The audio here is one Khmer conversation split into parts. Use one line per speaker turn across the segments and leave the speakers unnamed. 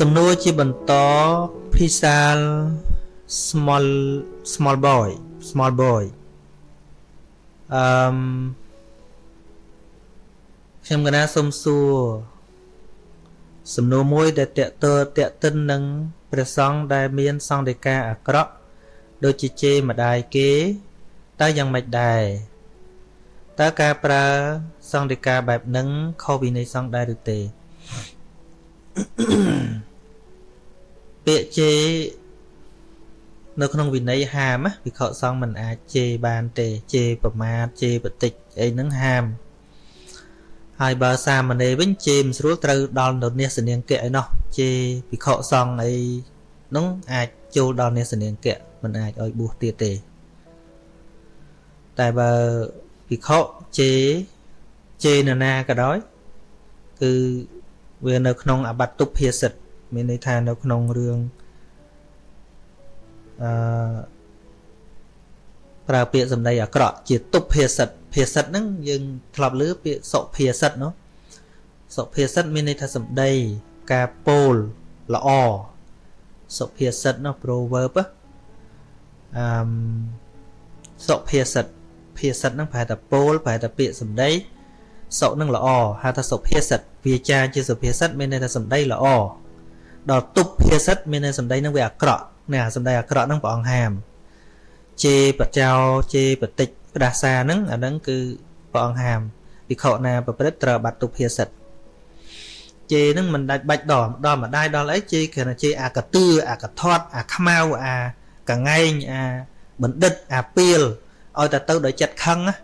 សំណួរជាបន្តភិសាល small small boy small boy អឺមខ្ញុំកណាសូមសួរសំណួរមួយដែលតេតើតេតិននឹងព្រះសង្ឃដែលមានសង្ឃដីកាអាក្រក់ដូចជាជេរម្ដាយគេតើយ៉ាងម៉េចដែរតើការប្រើសង្ឃដីកាបែបហ្នឹងខុសវិន័យសង្ឃដែរឬទេ ពាក្យជេរនៅក្នុងវិន័យហាមវិខសង្ឃមិនអាចជេរបានទេជេរប្រមាថជេរបតិចអីហ្នឹងហាមហើយបើសាមណេរវិញជេរមិនស្រួលត្រូវដល់នៅនេសនាងកៈឯណោះជេរវិខសង្ឃអីនោះអាចចូលដល់នេសនាងកៈមិនអាចឲ្យបួសទៀតទេតែបើវិខជេរជេរនរណាក៏ដោយគឺ វានៅក្នុងអបត្តុភាសិតមានន័យថានៅក្នុងរឿងអឺប្រើពាក្យសម្ដីអាក្រក់ជាទុបភាសិតភាសិតហ្នឹងយើងធ្លាប់លើពាក្យសុភាសិតនោះសុភាសិតមានន័យថាសម្ដីការពោលល្អសុភាសិតនោះ proverb អឺសុភាសិតភាសិតហ្នឹងប្រហែលតែពោលប្រហែលតែពាក្យសម្ដី សុនឹងល្អហៅថាសុភាសិតវាចាជាសុភាសិតមានន័យថាសម្ដីល្អដល់ទុបភាសិតមានន័យសម្ដីនឹងវាអាក្រក់នេះអាសម្ដីអាក្រក់ហ្នឹងព្រះអង្គហាមជេរបចោជេរបតិចផ្ដាសាហ្នឹងអាហ្នឹងគឺព្រះអង្គហាមវិខណាប្រព្រឹត្តត្រូវបាត់ទុបភាសិតជេរហ្នឹងមិនដាច់បាច់ដល់ដល់ម្ដាយដល់អីជេរគ្រាន់តែជេរអាកតឿអាកធាត់អាខ្មៅអាកងែងអាបណ្ឌិតអាពៀលឲ្យតែទៅដោយចិត្តខឹងណា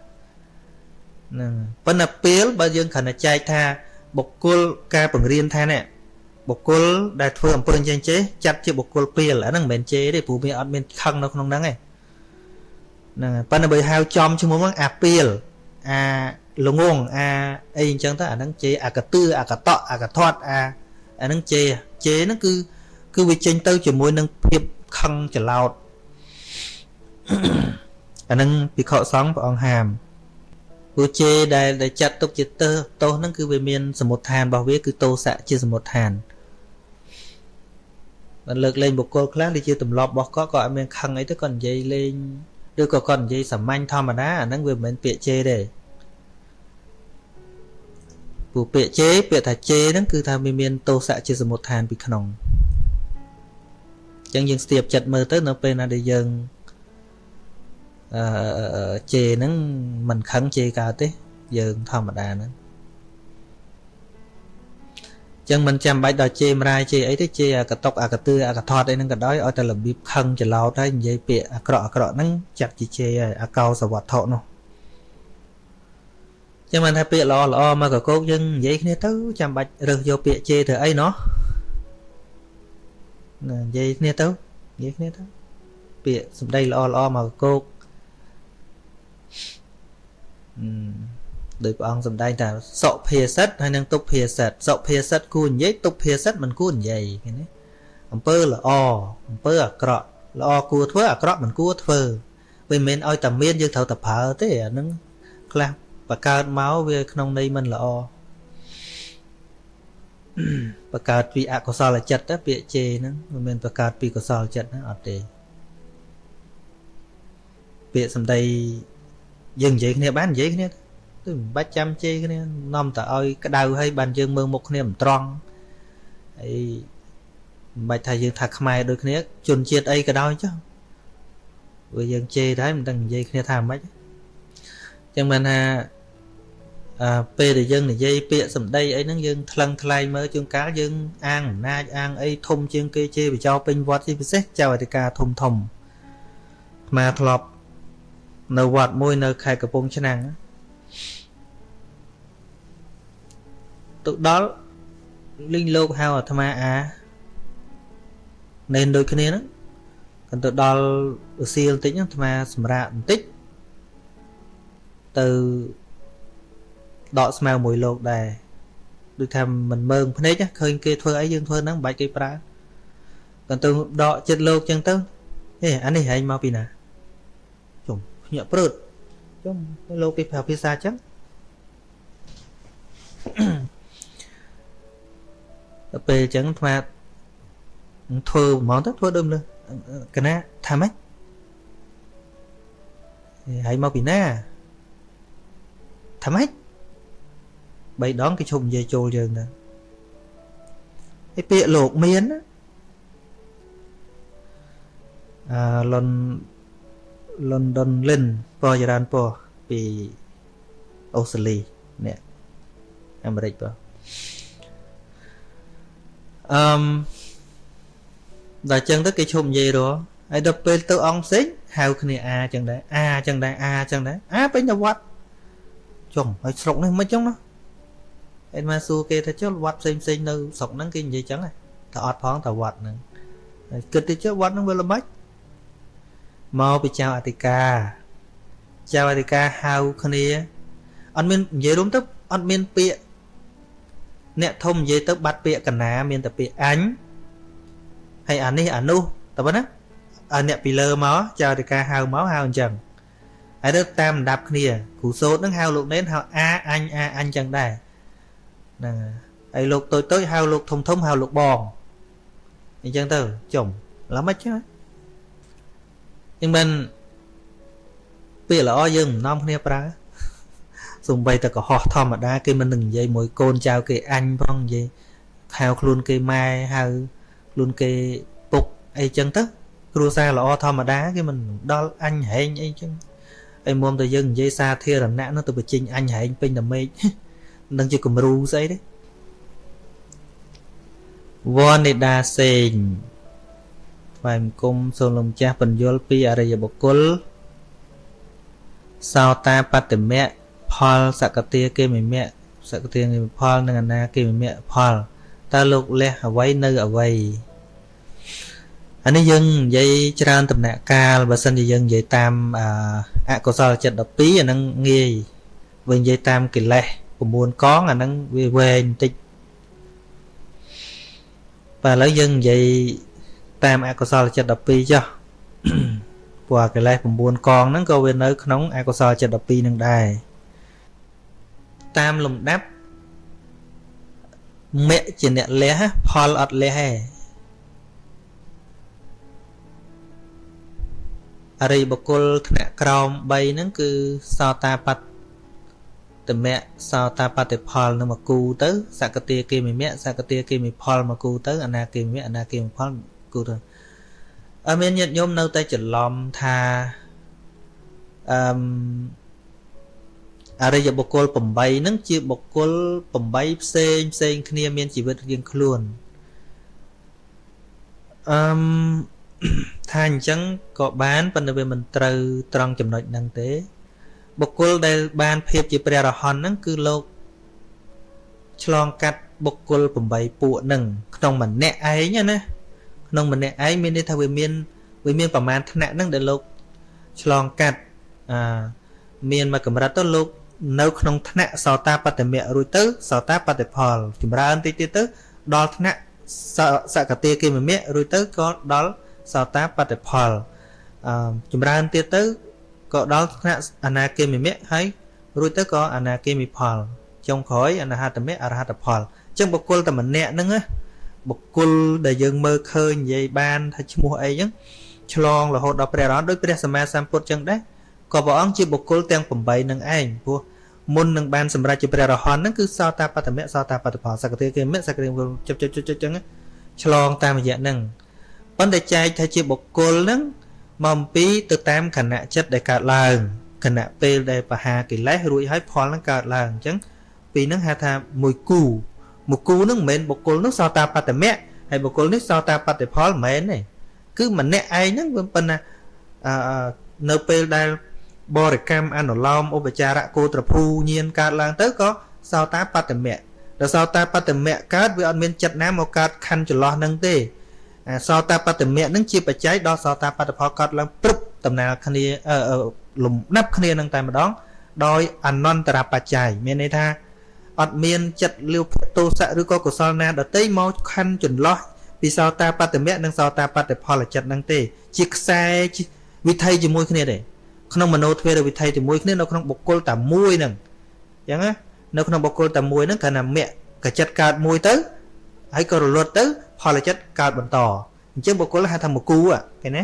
ហ្នឹងប៉ុន្តែពៀលបើយើងគ្រាន់តែចែកថាបុគ្គលការបង្រៀនថានេះបុគ្គលដែលធ្វើអំពើអញ្ចឹងចេះចាត់ជាបុគ្គលពៀលអាហ្នឹងមិនមែនជេរទេព្រោះវាអត់មានខឹងនៅក្នុងហ្នឹងទេហ្នឹងប៉ុន្តែបើហៅចំឈ្មោះហ្នឹងអាពៀលអាល្ងងអាអីអញ្ចឹងទៅអាហ្នឹងជេរអាកតឿអាកតក់អាកធាត់អាអាហ្នឹងជេរជេរហ្នឹងគឺគឺវាចេញទៅជាមួយនឹងភាពខឹងច្រឡោតអាហ្នឹងពិខុសង្ឃព្រះអង្គហាម ព្រោះជេដែលដែលចាត់ទុកជាទើទោសហ្នឹងគឺវាមានសមុទ្ឋានរបស់វាគឺទោសៈជាសមុទ្ឋានបានលើកលែងបុគ្គលខ្លះដែលជាទម្លាប់របស់គាត់ក៏អត់មានខឹងអីទៅគាត់និយាយលេងឬក៏គាត់និយាយសាមញ្ញធម្មតាអាហ្នឹងវាមិនមែនពាក្យជេទេព្រោះពាក្យជេពាក្យថាជេហ្នឹងគឺថាវាមានទោសៈជាសមុទ្ឋានពីក្នុងអញ្ចឹងយើងស្ទាបចិត្តមើលទៅនៅពេលណាដែលយើង អឺជេហ្នឹងមិនខឹងជេកើតទេយើងធម្មតាហ្នឹងចឹងមិនចាំបាច់ដល់ជេមរាយជេអីទេជេអាកតុកអាកទឿអាកថតអីហ្នឹងក៏ដោយឲ្យតែរបៀបខឹងច្រឡោតហើយនិយាយពាក្យអាក្រក់អាក្រក់ហ្នឹងចាត់ជាជេហើយអាកោសវត្ថុនោះចឹងមិនថាពាក្យល្អល្អមកកកោកយើងនិយាយគ្នាទៅចាំបាច់រើសយកពាក្យជេទៅអីណោះណានិយាយគ្នាទៅនិយាយគ្នាទៅពាក្យសម្ដីល្អល្អមកកកោក ដោយព្រះអង្គសម្ដែងថាសុភាសិតហើយនិងទុភាសិតសុភាសិតគួរនិយាយទុភាសិតមិនគួរនិយាយឃើញទេអំពើល្អអំពើអាក្រក់ល្អគួរធ្វើអាក្រក់មិនគួរធ្វើវាមិនមែនឲ្យតែមានយើងត្រូវតែប្រើទេអានឹងខ្លះបកើតមកវាក្នុងន័យមិនល្អបកើតពីអកុសលចិត្តទៅពាក្យជេហ្នឹងមិនមែនបកើតពីកុសលចិត្តណាអត់ទេពាក្យសម្ដី យើងនិយាយគ្នាបាននិយាយគ្នាគឺមិនបាច់ចាំជេរគ្នានាំតែឲ្យក្តៅហើយបានយើងមើលមុខគ្នាមិនត្រង់ហើយមិនបាច់ថាយើងថាខ្មែរដូចគ្នាជនជាតិអីក៏ដោយចុះព្រោះយើងជេរដែរមិនដឹងនិយាយគ្នាថាម៉េចចឹងមិនថាអឺពេលដែលយើងនិយាយពាក្យសម្ដីអីហ្នឹងយើងថ្លឹងថ្លែងមើលជួនកាលយើងអាងអំណាចអាងអីធំជាងគេជេរបចោពេញវត្តជាពិសេសចៅអធិការធំធំអាមាធ្លាប់ នៅវត្តមួយនៅខេត្តកំពង់ឆ្នាំងទៅដល់លីងលោកហៅអាត្មាអានៅដូចគ្នាហ្នឹងគាត់ទៅដល់ឧសៀលបន្តិចអាត្មាសម្រាប់បន្តិចទៅដកស្មៅមួយលោកដែរដូចថាមិនមើងភ្នែកឃើញគេធ្វើអីយើងធ្វើហ្នឹងមិនបាច់គេប្រើគាត់ទៅដកចិត្តលោកចឹងទៅហេអានេះហែងមកពីណាជុំ ភ្ញាក់ព្រឺតជុំលោកគេប្រើភាសាចឹងដល់ពេលអញ្ចឹងអាត្មាធ្វើហ្មងទៅធ្វើដូចលើកណាថាម៉េចហើយមកពីណាថាម៉េចបីដងគេឈប់និយាយចូលយើងទៅហើយពាក្យលោកមានអឺលុន London Lin ពរចរានពរពីអូស្ត្រាលីនេះអាមេរិកពរអឺមដល់ចឹងទៅគេឈប់និយាយរហើយដល់ពេលទៅអង្គផ្សេងហៅគ្នាអាចឹងដែរអាចឹងដែរអាចឹងដែរអាពេញទៅវត្តចុងហើយស្រុកនេះមិនចឹងណាអេមកសួរគេថាចុះវត្តផ្សេងផ្សេងនៅស្រុកហ្នឹងគេនិយាយចឹងតែអត់ផងតែវត្តហ្នឹងហើយគិតទៅចុះវត្តហ្នឹងវាល្មិច មកពីចៅអធិការចៅអធិការហៅគ្នាអត់មាននិយាយរួមទៅអត់មានពាក្យអ្នកធំនិយាយទៅបាត់ពាក្យកណាមានតែពាក្យអញហើយអានេះអានោះតែប៉ុណ្ណាអាអ្នកពីលើមកចៅអធិការហៅមកហៅអញ្ចឹងហើយទៅតាមលំដាប់គ្នាគ្រូសោតនឹងហៅលោកនេនហៅអាអញអាអញចឹងដែរហ្នឹងហើយលោកតូចតូចហៅលោកធំធំហៅលោកបងអញ្ចឹងទៅចុំឡើមិនចឹង យ៉ាងមិនពាក្យល្អយើងមិននាំគ្នាប្រើសំបីតែកុហកធម្មតាគេមិននឹងនិយាយមួយកូនចៅគេអញផងនិយាយហៅខ្លួនគេម៉ែហៅខ្លួនគេពុកអីចឹងទៅគ្រួសារល្អធម្មតាគេមិនដល់អញហែងអីចឹងអីមុំតែយើងនិយាយសាធារណៈនោះទៅបញ្ចេញអញហែងពេញតែមេឃនឹងជាគំរូស្អីទេវណ្ណេដាសេង ថ្វាយបង្គំសូមលោកម្ចាស់បញ្យលពីអរិយបុគ្គលសោតាបតិមៈផលសកតាគេមិមៈសកតាគេមិផលនិងអនាគេមិមៈផលតើលោកលះអ្វីនៅអ្វីអានេះយើងនិយាយច្រើនដំណាក់កាលបើសិនជាយើងនិយាយតាមអកុសលចិត្ត12អាហ្នឹងងាយបើនិយាយតាមកិលេស9កងអាហ្នឹងវាវែងបន្តិចបាទឥឡូវយើងនិយាយ តាមអកុសលចិត្ត12ចុះព្រោះកិលេស9កងហ្នឹងក៏វានៅក្នុងអកុសលចិត្ត12នឹងដែរតាមលំដាប់មគ្គជាអ្នកលះផលអត់លះទេអរិយបុគ្គលថ្នាក់ក្រោម3ហ្នឹងគឺសោតាបត្តមៈសោតាបត្តិផលនឹងមកគូទៅសកតាគេមិមៈសកតាគេមិផលមកគូទៅអនាគេមិមៈអនាគេមិផល គូទៅអើមានញាតិញោមនៅតែច្រឡំថាអឺអរិយបុគ្គល8ហ្នឹងជាបុគ្គល8ផ្សេងផ្សេងគ្នាមានជីវិតរៀងខ្លួនអឺថាអញ្ចឹងក៏បានប៉ុន្តែវាមិនត្រូវត្រង់ចំណុចហ្នឹងទេ បុគ្គលដែលបានភាពជាព្រះរហន្តហ្នឹងគឺលោកឆ្លងកាត់បុគ្គល8ពួកហ្នឹងក្នុងម្នាក់ឯងណា ក្នុងម្នាក់ឯងមានន័យថាវាមានវាមានប្រមាណថ្នាក់ហ្នឹងដែលលោកឆ្លងកាត់អាមានមួយកម្រិតទៅលោកនៅក្នុងថ្នាក់សោតាបត្តមៈរួចទៅសោតាបត្តផល ចម្រើនតិចទៀតទៅដល់ថ្នាក់សកតាគិមមៈរួចទៅក៏ដល់សោតាបត្តផលអឺចម្រើនទៀតទៅក៏ដល់ថ្នាក់អនាគមិមៈហើយរួចទៅក៏អនាគមិផលចុងក្រោយអនាហតមៈអរហតផលអញ្ចឹងបុគ្គលតែម្នាក់ហ្នឹងណា បុគ្គលដែលយើងមើលឃើញនិយាយបានថាឈ្មោះអីចឹងឆ្លងរហូតដល់ព្រះរហន្តដោយព្រះសម្មាសម្ពុទ្ធចឹងដែរក៏ព្រះអង្គជាបុគ្គលទាំង8នឹងឯងព្រោះមុននឹងបានសម្រេចជាព្រះរហន្តហ្នឹងគឺសោតាបត្តមៈសោតាបត្តផលសកតិគេមៈសកតិជិបជិបជិបចឹងឆ្លងតាមរយៈហ្នឹងប៉ុន្តែចែកថាជាបុគ្គលហ្នឹងមកអំពីទៅតាមខណៈចិត្តដែលកើតឡើងខណៈពេលដែលបហាកិលេសរួចហើយផលហ្នឹងកើតឡើងអញ្ចឹងពីហ្នឹងហៅថាមួយគូ មួយគូហ្នឹងមិនមែនបុគ្គលនោះសោតាបត្តមៈហើយបុគ្គលនេះសោតាបត្តផលមិនមែនទេគឺម្នាក់ឯងហ្នឹងវាប៉ុណ្ណាអឺនៅពេលដែលបរិកម្មអនុឡោមឧបចារៈគោត្រភូញៀនកើតឡើងទៅក៏សោតាបត្តមៈដល់សោតាបត្តមៈកើតវាអត់មានចិត្តណាមកកើតខណ្ឌចន្លោះហ្នឹងទេសោតាបត្តមៈនឹងជាបច្ច័យដល់សោតាបត្តផលកត់ឡើងព្រឹបដំណើរគ្នាលំដាប់គ្នានឹងតែម្ដងដោយអនន្តរបច្ច័យមានន័យថា អត់មានចិត្តលៀវភទោសៈឬក៏កុសលណាដតីមកខណ្ឌចន្លោះពីសោតាបត្តមៈនិងសោតាបត្តផលចិត្តនឹងទេ ជាខ្សែវិថីជាមួយគ្នាទេក្នុងមโนទ្វេរវិថីជាមួយគ្នានៅក្នុងបុគ្គលតែមួយហ្នឹងអញ្ចឹងណានៅក្នុងបុគ្គលតែមួយហ្នឹងគ្រាន់តែមគ្គកចិត្តកើតមួយទៅហើយក៏រលត់ទៅ ផលចិត្តកើតបន្តអអញ្ចឹងបុគ្គលហៅថាមកគូឃើញទេ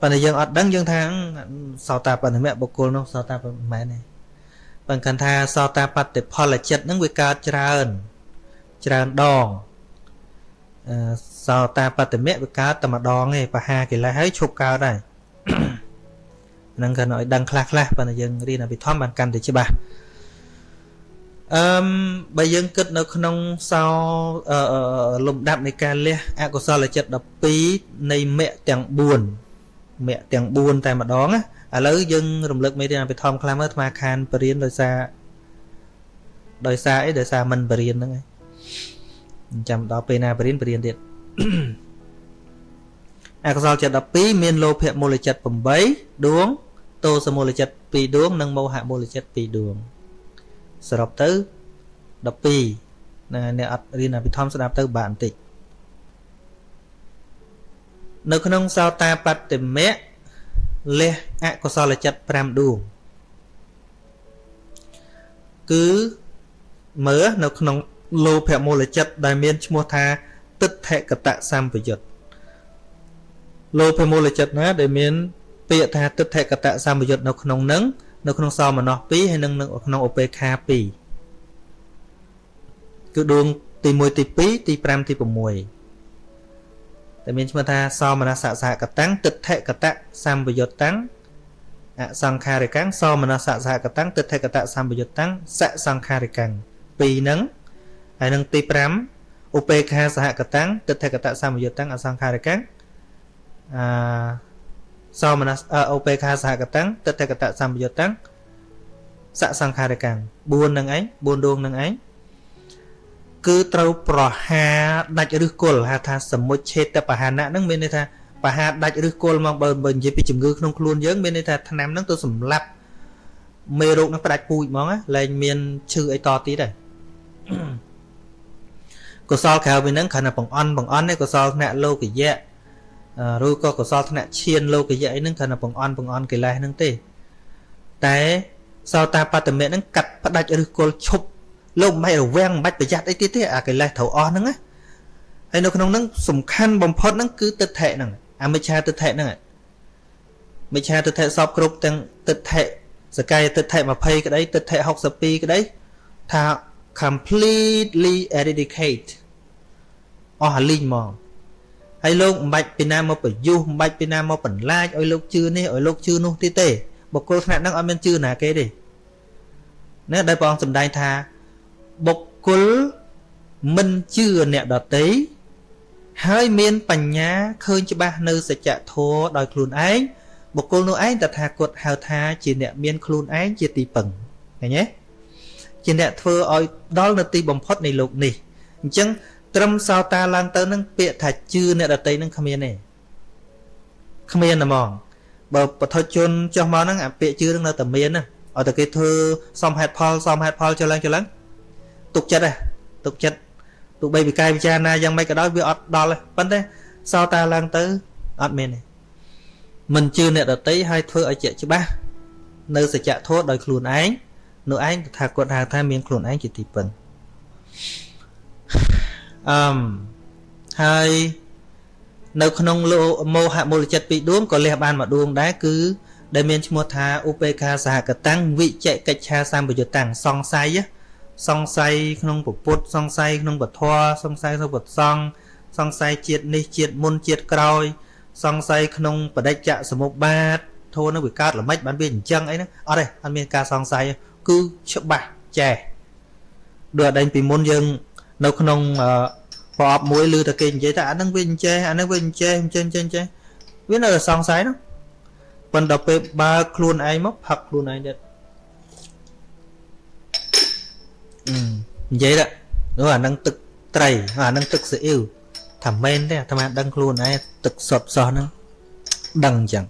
ប៉ុន្តែយើងអត់ដឹងយើងថាសោតាបត្តមៈបុគ្គលនោះសោតាមិនមែនទេ បើគាត់ថាសោតាបត្តផលចិត្តហ្នឹងវាកើតច្រើនច្រើនដងអឺសោតាបត្តមៈវាកើតតែម្ដងទេបហាកិលេសហើយឈប់កើតហើយហ្នឹងគាត់ឲ្យដឹងខ្លះខ្លះប៉ុន្តែយើងរៀនអភិធម្មបានកាន់តែច្បាស់អឺបើយើងគិតនៅក្នុងសោលំដាប់នៃការលះអកុសលចិត្ត12នៃមគ្គទាំង4មគ្គទាំង4តែម្ដងណា ឥឡូវយើងរំលឹកមេរៀនអភិធម្មខ្លះមើលអាត្មាខានបរៀនដោយសារដោយសារអីដោយសារមិនបរៀនហ្នឹងឯងចាំដល់ពេលណាបរៀនបរៀនទៀតអកុសលចិត្ត12មានលោភៈមូលចិត្ត8ដួងទោសមូលចិត្ត2ដួង និងមោហៈមូលចិត្ត2ដួងសរុបទៅ12ណាអ្នកអត់រៀនអភិធម្មស្ដាប់ទៅបានបន្តិចនៅក្នុងសោតាបត្តមៈ លះអកុសលចិត្ត5ដួងគឺមើលនៅក្នុងលោភៈមូលចិត្តដែលមានឈ្មោះថាទិដ្ឋិកតសម្បយុត្តលោភៈមូលចិត្តណាដែលមានពាក្យថាទិដ្ឋិកតសម្បយុត្តនៅក្នុងនឹងនៅក្នុងសមណោះ2ហើយនិងនៅក្នុងឧបេខា2គឺដួងទី1ទី2ទី5ទី6 តែមានឈ្មោះថាសមនសសហកតាំងទិដ្ឋិកតសម្បយុត្តតាំងអសង្ខារិកੰសមនសសហកតាំងទិដ្ឋិកតសម្បយុត្តតាំងសសង្ខារិកੰពីរហ្នឹងហើយនឹងទី5ឧបេខាសហកតាំងទិដ្ឋិកតសម្បយុត្តតាំងអសង្ខារិកੰអសមនសឧបេខាសហកតាំងទិដ្ឋិកតសម្បយុត្តតាំងសសង្ខារិក ੰ4 នឹងឯង4ដួងនឹងឯង គឺត្រូវប្រហាដាច់ឫសគល់ហៅថាសមុច្ឆេតបហានៈហ្នឹងមានន័យថាបហាដាច់ឫសគល់មកបើបើនិយាយពីជំងឺក្នុងខ្លួនយើងមានន័យថាថ្នាំហ្នឹងទៅសម្លាប់មេរោគហ្នឹងផ្ដាច់ពូជហ្មងលែងមានឈឺអីតទៀតទេកុសលក្រៅពីហ្នឹងគ្រាន់តែបង្អន់បង្អន់ទេកុសលធ្នាក់លោកយៈឬក៏កុសលធ្នាក់ឈានលោកយៈអីហ្នឹងគ្រាន់តែបង្អន់បង្អន់កិលេសហ្នឹងទេតែសោតាបត្តមេហ្នឹងកាត់ផ្ដាច់ឫសគល់ឈប់ លោកមិនបាច់រវាំងមិនបាច់ប្រយ័ត្នអីទៀតទេអាកិលេសត្រូវអស់ហ្នឹងណាហើយនៅក្នុងហ្នឹងសំខាន់បំផុតហ្នឹងគឺទិដ្ឋិហ្នឹងអាមិច្ឆាទិដ្ឋិហ្នឹងមិច្ឆាទិដ្ឋិសពគ្រប់ទាំងទិដ្ឋិសកាយទិដ្ឋិ20ក្តីទិដ្ឋិ62ក្តីថា completely eradicate អស់លីងហ្មងហើយលោកមិនបាច់ពីណាមកប្រយុទ្ធមិនបាច់ពីណាមកបន្លាចឲ្យលោកជឿនេះឲ្យលោកជឿនោះទៀតទេបុគ្គលថ្នាក់ហ្នឹងអត់មានជឿណាគេទេណាដែលព្រះអង្គសម្ដែងថា បុគ្គលមិនជឿអ្នកដតីហើយមានបញ្ញាឃើញច្បាស់នៅសច្ចធម៌ដោយខ្លួនឯងបុគ្គលនោះឯងតថាគតហៅថាជាអ្នកមានខ្លួនឯងជាទីពឹងឃើញទេជាអ្នកធ្វើឲ្យដល់នៅទីបំផុតនៃលោកនេះអញ្ចឹងត្រឹមសោតាឡើងទៅនឹងពាក្យថាជឿអ្នកដតីនឹងគ្មានទេគ្មានហ្មងបើបឋជនចុះមកហ្នឹងអាពាក្យជឿនឹងនៅតែមានណាឲ្យតែគេធ្វើសំហេតុផលសំហេតុផលចុះឡើងចុះឡើង ទុកចិត្តហ៎ទុកចិត្តទោះបីវិកាយពិចារណាយ៉ាងម៉េចក៏ដោយវាអត់ដល់ទេប៉ុន្តែសោតាឡើងទៅអត់មានទេមិនជឿអ្នកដតីហើយធ្វើឲ្យជាក់ច្បាស់នៅសច្ចធម៌ដោយខ្លួនឯងនោះឯងថាគាត់ហៅថាមានខ្លួនឯងជាទីពឹងអឹមហើយនៅក្នុងលោមោហមូលចិត្តពីរដួងក៏លះបានមួយដួងដែរគឺដែលមានឈ្មោះថាឧបេខាសហកតាំងវិជកិច្ឆាសម្បយុតាំងសង្ស័យ សង្ស័យក្នុងពុទ្ធសង្ស័យក្នុងពធសង្ស័យក្នុងពុទ្ធសង្ឃសង្ស័យជាតិនេះជាតិមុនជាតិក្រោយ សង្ស័យក្នុងបដិច្ចសមុបាទធូរនឹងវាកើតល្មិចបានវាអញ្ចឹងអីហ្នឹងអត់ទេអត់មានការសង្ស័យគឺច្បាស់ចេះដូចអដែងពីមុនយើង នៅក្នុងប្រអប់មួយឮតែគេនិយាយថាអាហ្នឹងវាអញ្ចេះអាហ្នឹងវាអញ្ចេះអញ្ចេះអញ្ចេះអញ្ចេះវានៅតែសង្ស័យហ្នឹងប៉ុន្តែពេលបើខ្លួនឯងមកផឹកខ្លួនឯងទៀត និយាយទៅនោះអានឹងទឹកត្រីអានឹងទឹកស៊ីអ៊ីវថាមែនទេអាត្មាដឹងខ្លួនឯងទឹកសុតសោះហ្នឹងដឹងអញ្ចឹង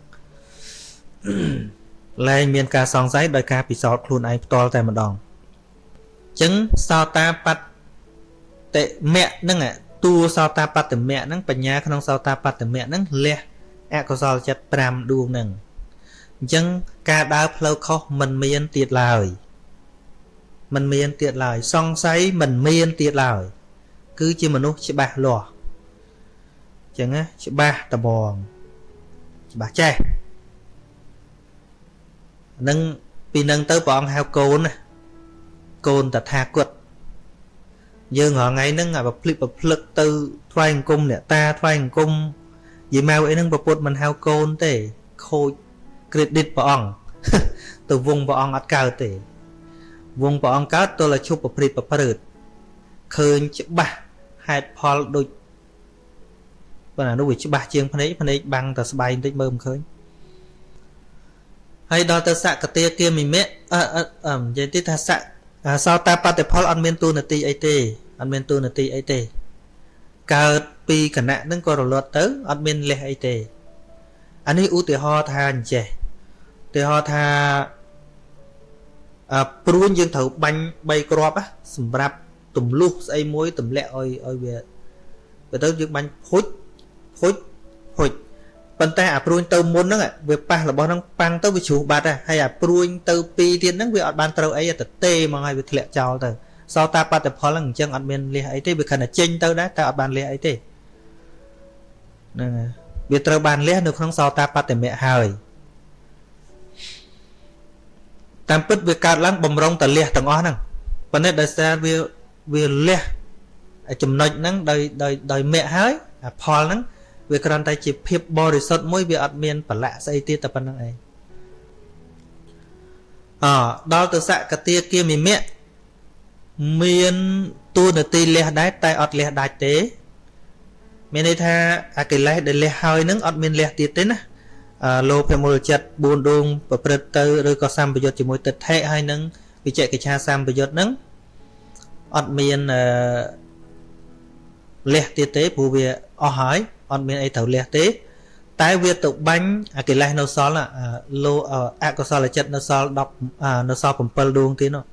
លែងមានការសង្ស័យដោយការពិសោធន៍ខ្លួនឯងផ្ទាល់តែម្ដងអញ្ចឹងសោតាបតិមៈហ្នឹងតួសោតាបតិមៈហ្នឹងបញ្ញាក្នុងសោតាបតិមៈហ្នឹងលះអកុសលចិត្ត5ដួងហ្នឹងអញ្ចឹងការដើរផ្លូវខុសមិនមានទៀតឡើយ មិនមានទៀតឡើយសង្ស័យមិនមានទៀតឡើយគឺជាមនុស្សច្បាស់លាស់ចឹងណាច្បាស់តបងច្បាស់ចេះនឹងពីនឹងទៅព្រះអង្គហៅកូនណាកូនតថាគតយើងរាល់ថ្ងៃហ្នឹងអាប្រភ្លិកប្រភ្លឹកទៅថ្វាយអង្គមអ្នកតាថ្វាយអង្គមយាយម៉ៅអីហ្នឹងប្រពុតមិនហៅកូនទេខូច credit ព្រះអង្គទៅវងព្រះអង្គអត់កើតទេ វងព្រះអង្គកើតទល់តែឈប់ប្រព្រឹត្តប្រព្រឹត្តឃើញច្បាស់ហេតុផលដូចប៉ុន្តែនោះវាច្បាស់ជាងភ្នែកភ្នែកបាំងតែស្បែកបន្តិចមើលមិនឃើញហើយដល់ទៅសកតាគាមិមៈអឺអឺនិយាយទីថាសកសោតាបតិផលអត់មានទូនាទីអីទេអត់មានទូនាទីអីទេ កើតពីគណៈហ្នឹងក៏រលត់ទៅអត់មានលេសអីទេអានេះឧទាហរណ៍ថាអញ្ចេះឧទាហរណ៍ថាអឺ ព្រួញយើងត្រូវបាញ់3គ្រាប់សម្រាប់ទម្លុះស្អីមួយទម្លាក់ឲ្យឲ្យវាបើទៅយើងបាញ់ភុចភុចភុចប៉ុន្តែអាព្រួញទៅមុនហ្នឹងវាប៉ះរបស់ហ្នឹងប៉ាំងទៅវាជ្រុះបាត់ហើយអាព្រួញទៅពីរទៀតហ្នឹងវាអត់បានត្រូវអីទៅទេមកហើយវាធ្លាក់ចោលទៅសោតាបត្តផលហ្នឹងអញ្ចឹងអត់មានលះអីទេវាគ្រាន់តែចេញទៅដែរតែអត់បានលះអីទេហ្នឹងហើយវាត្រូវបានលះនៅក្នុងសោតាបត្តមៈហើយ តាមពិតវាកើតឡើងបំរុងតលះទាំងអស់ហ្នឹងប៉ុន្តែដោយសារវាវាលះចំណុចហ្នឹងដោយដោយដោយមគ្គហើយអាផលហ្នឹងវាគ្រាន់តែជាភាពបរិសុទ្ធមួយវាអត់មានប្រឡាក់ស្អីទៀតតែប៉ុណ្្នឹងឯងអដល់ទៅសកតាគាមិមៈមានទួនាទីលះដែរតែអត់លះដាច់ទេ មានន័យថាអាកិលេសដែលលះហើយនឹងអត់មានលះទៀតទេណា លោភមូលចិត្ត4ដួងប្រព្រឹត្តទៅឬក៏សម្បយុទ្ធជាមួយទិដ្ឋិហើយនឹងវិជ្ជកិច្ឆាសម្បយុទ្ធនឹងអត់មានអឺលះទៀតទេព្រោះវាអស់ហើយអត់មានអីត្រូវលះទេ តែវាទៅបាញ់អាកិលេសនៅសល់លោអកុសលចិត្តនៅសល់10នៅសល់7ដួងទៀតនោះ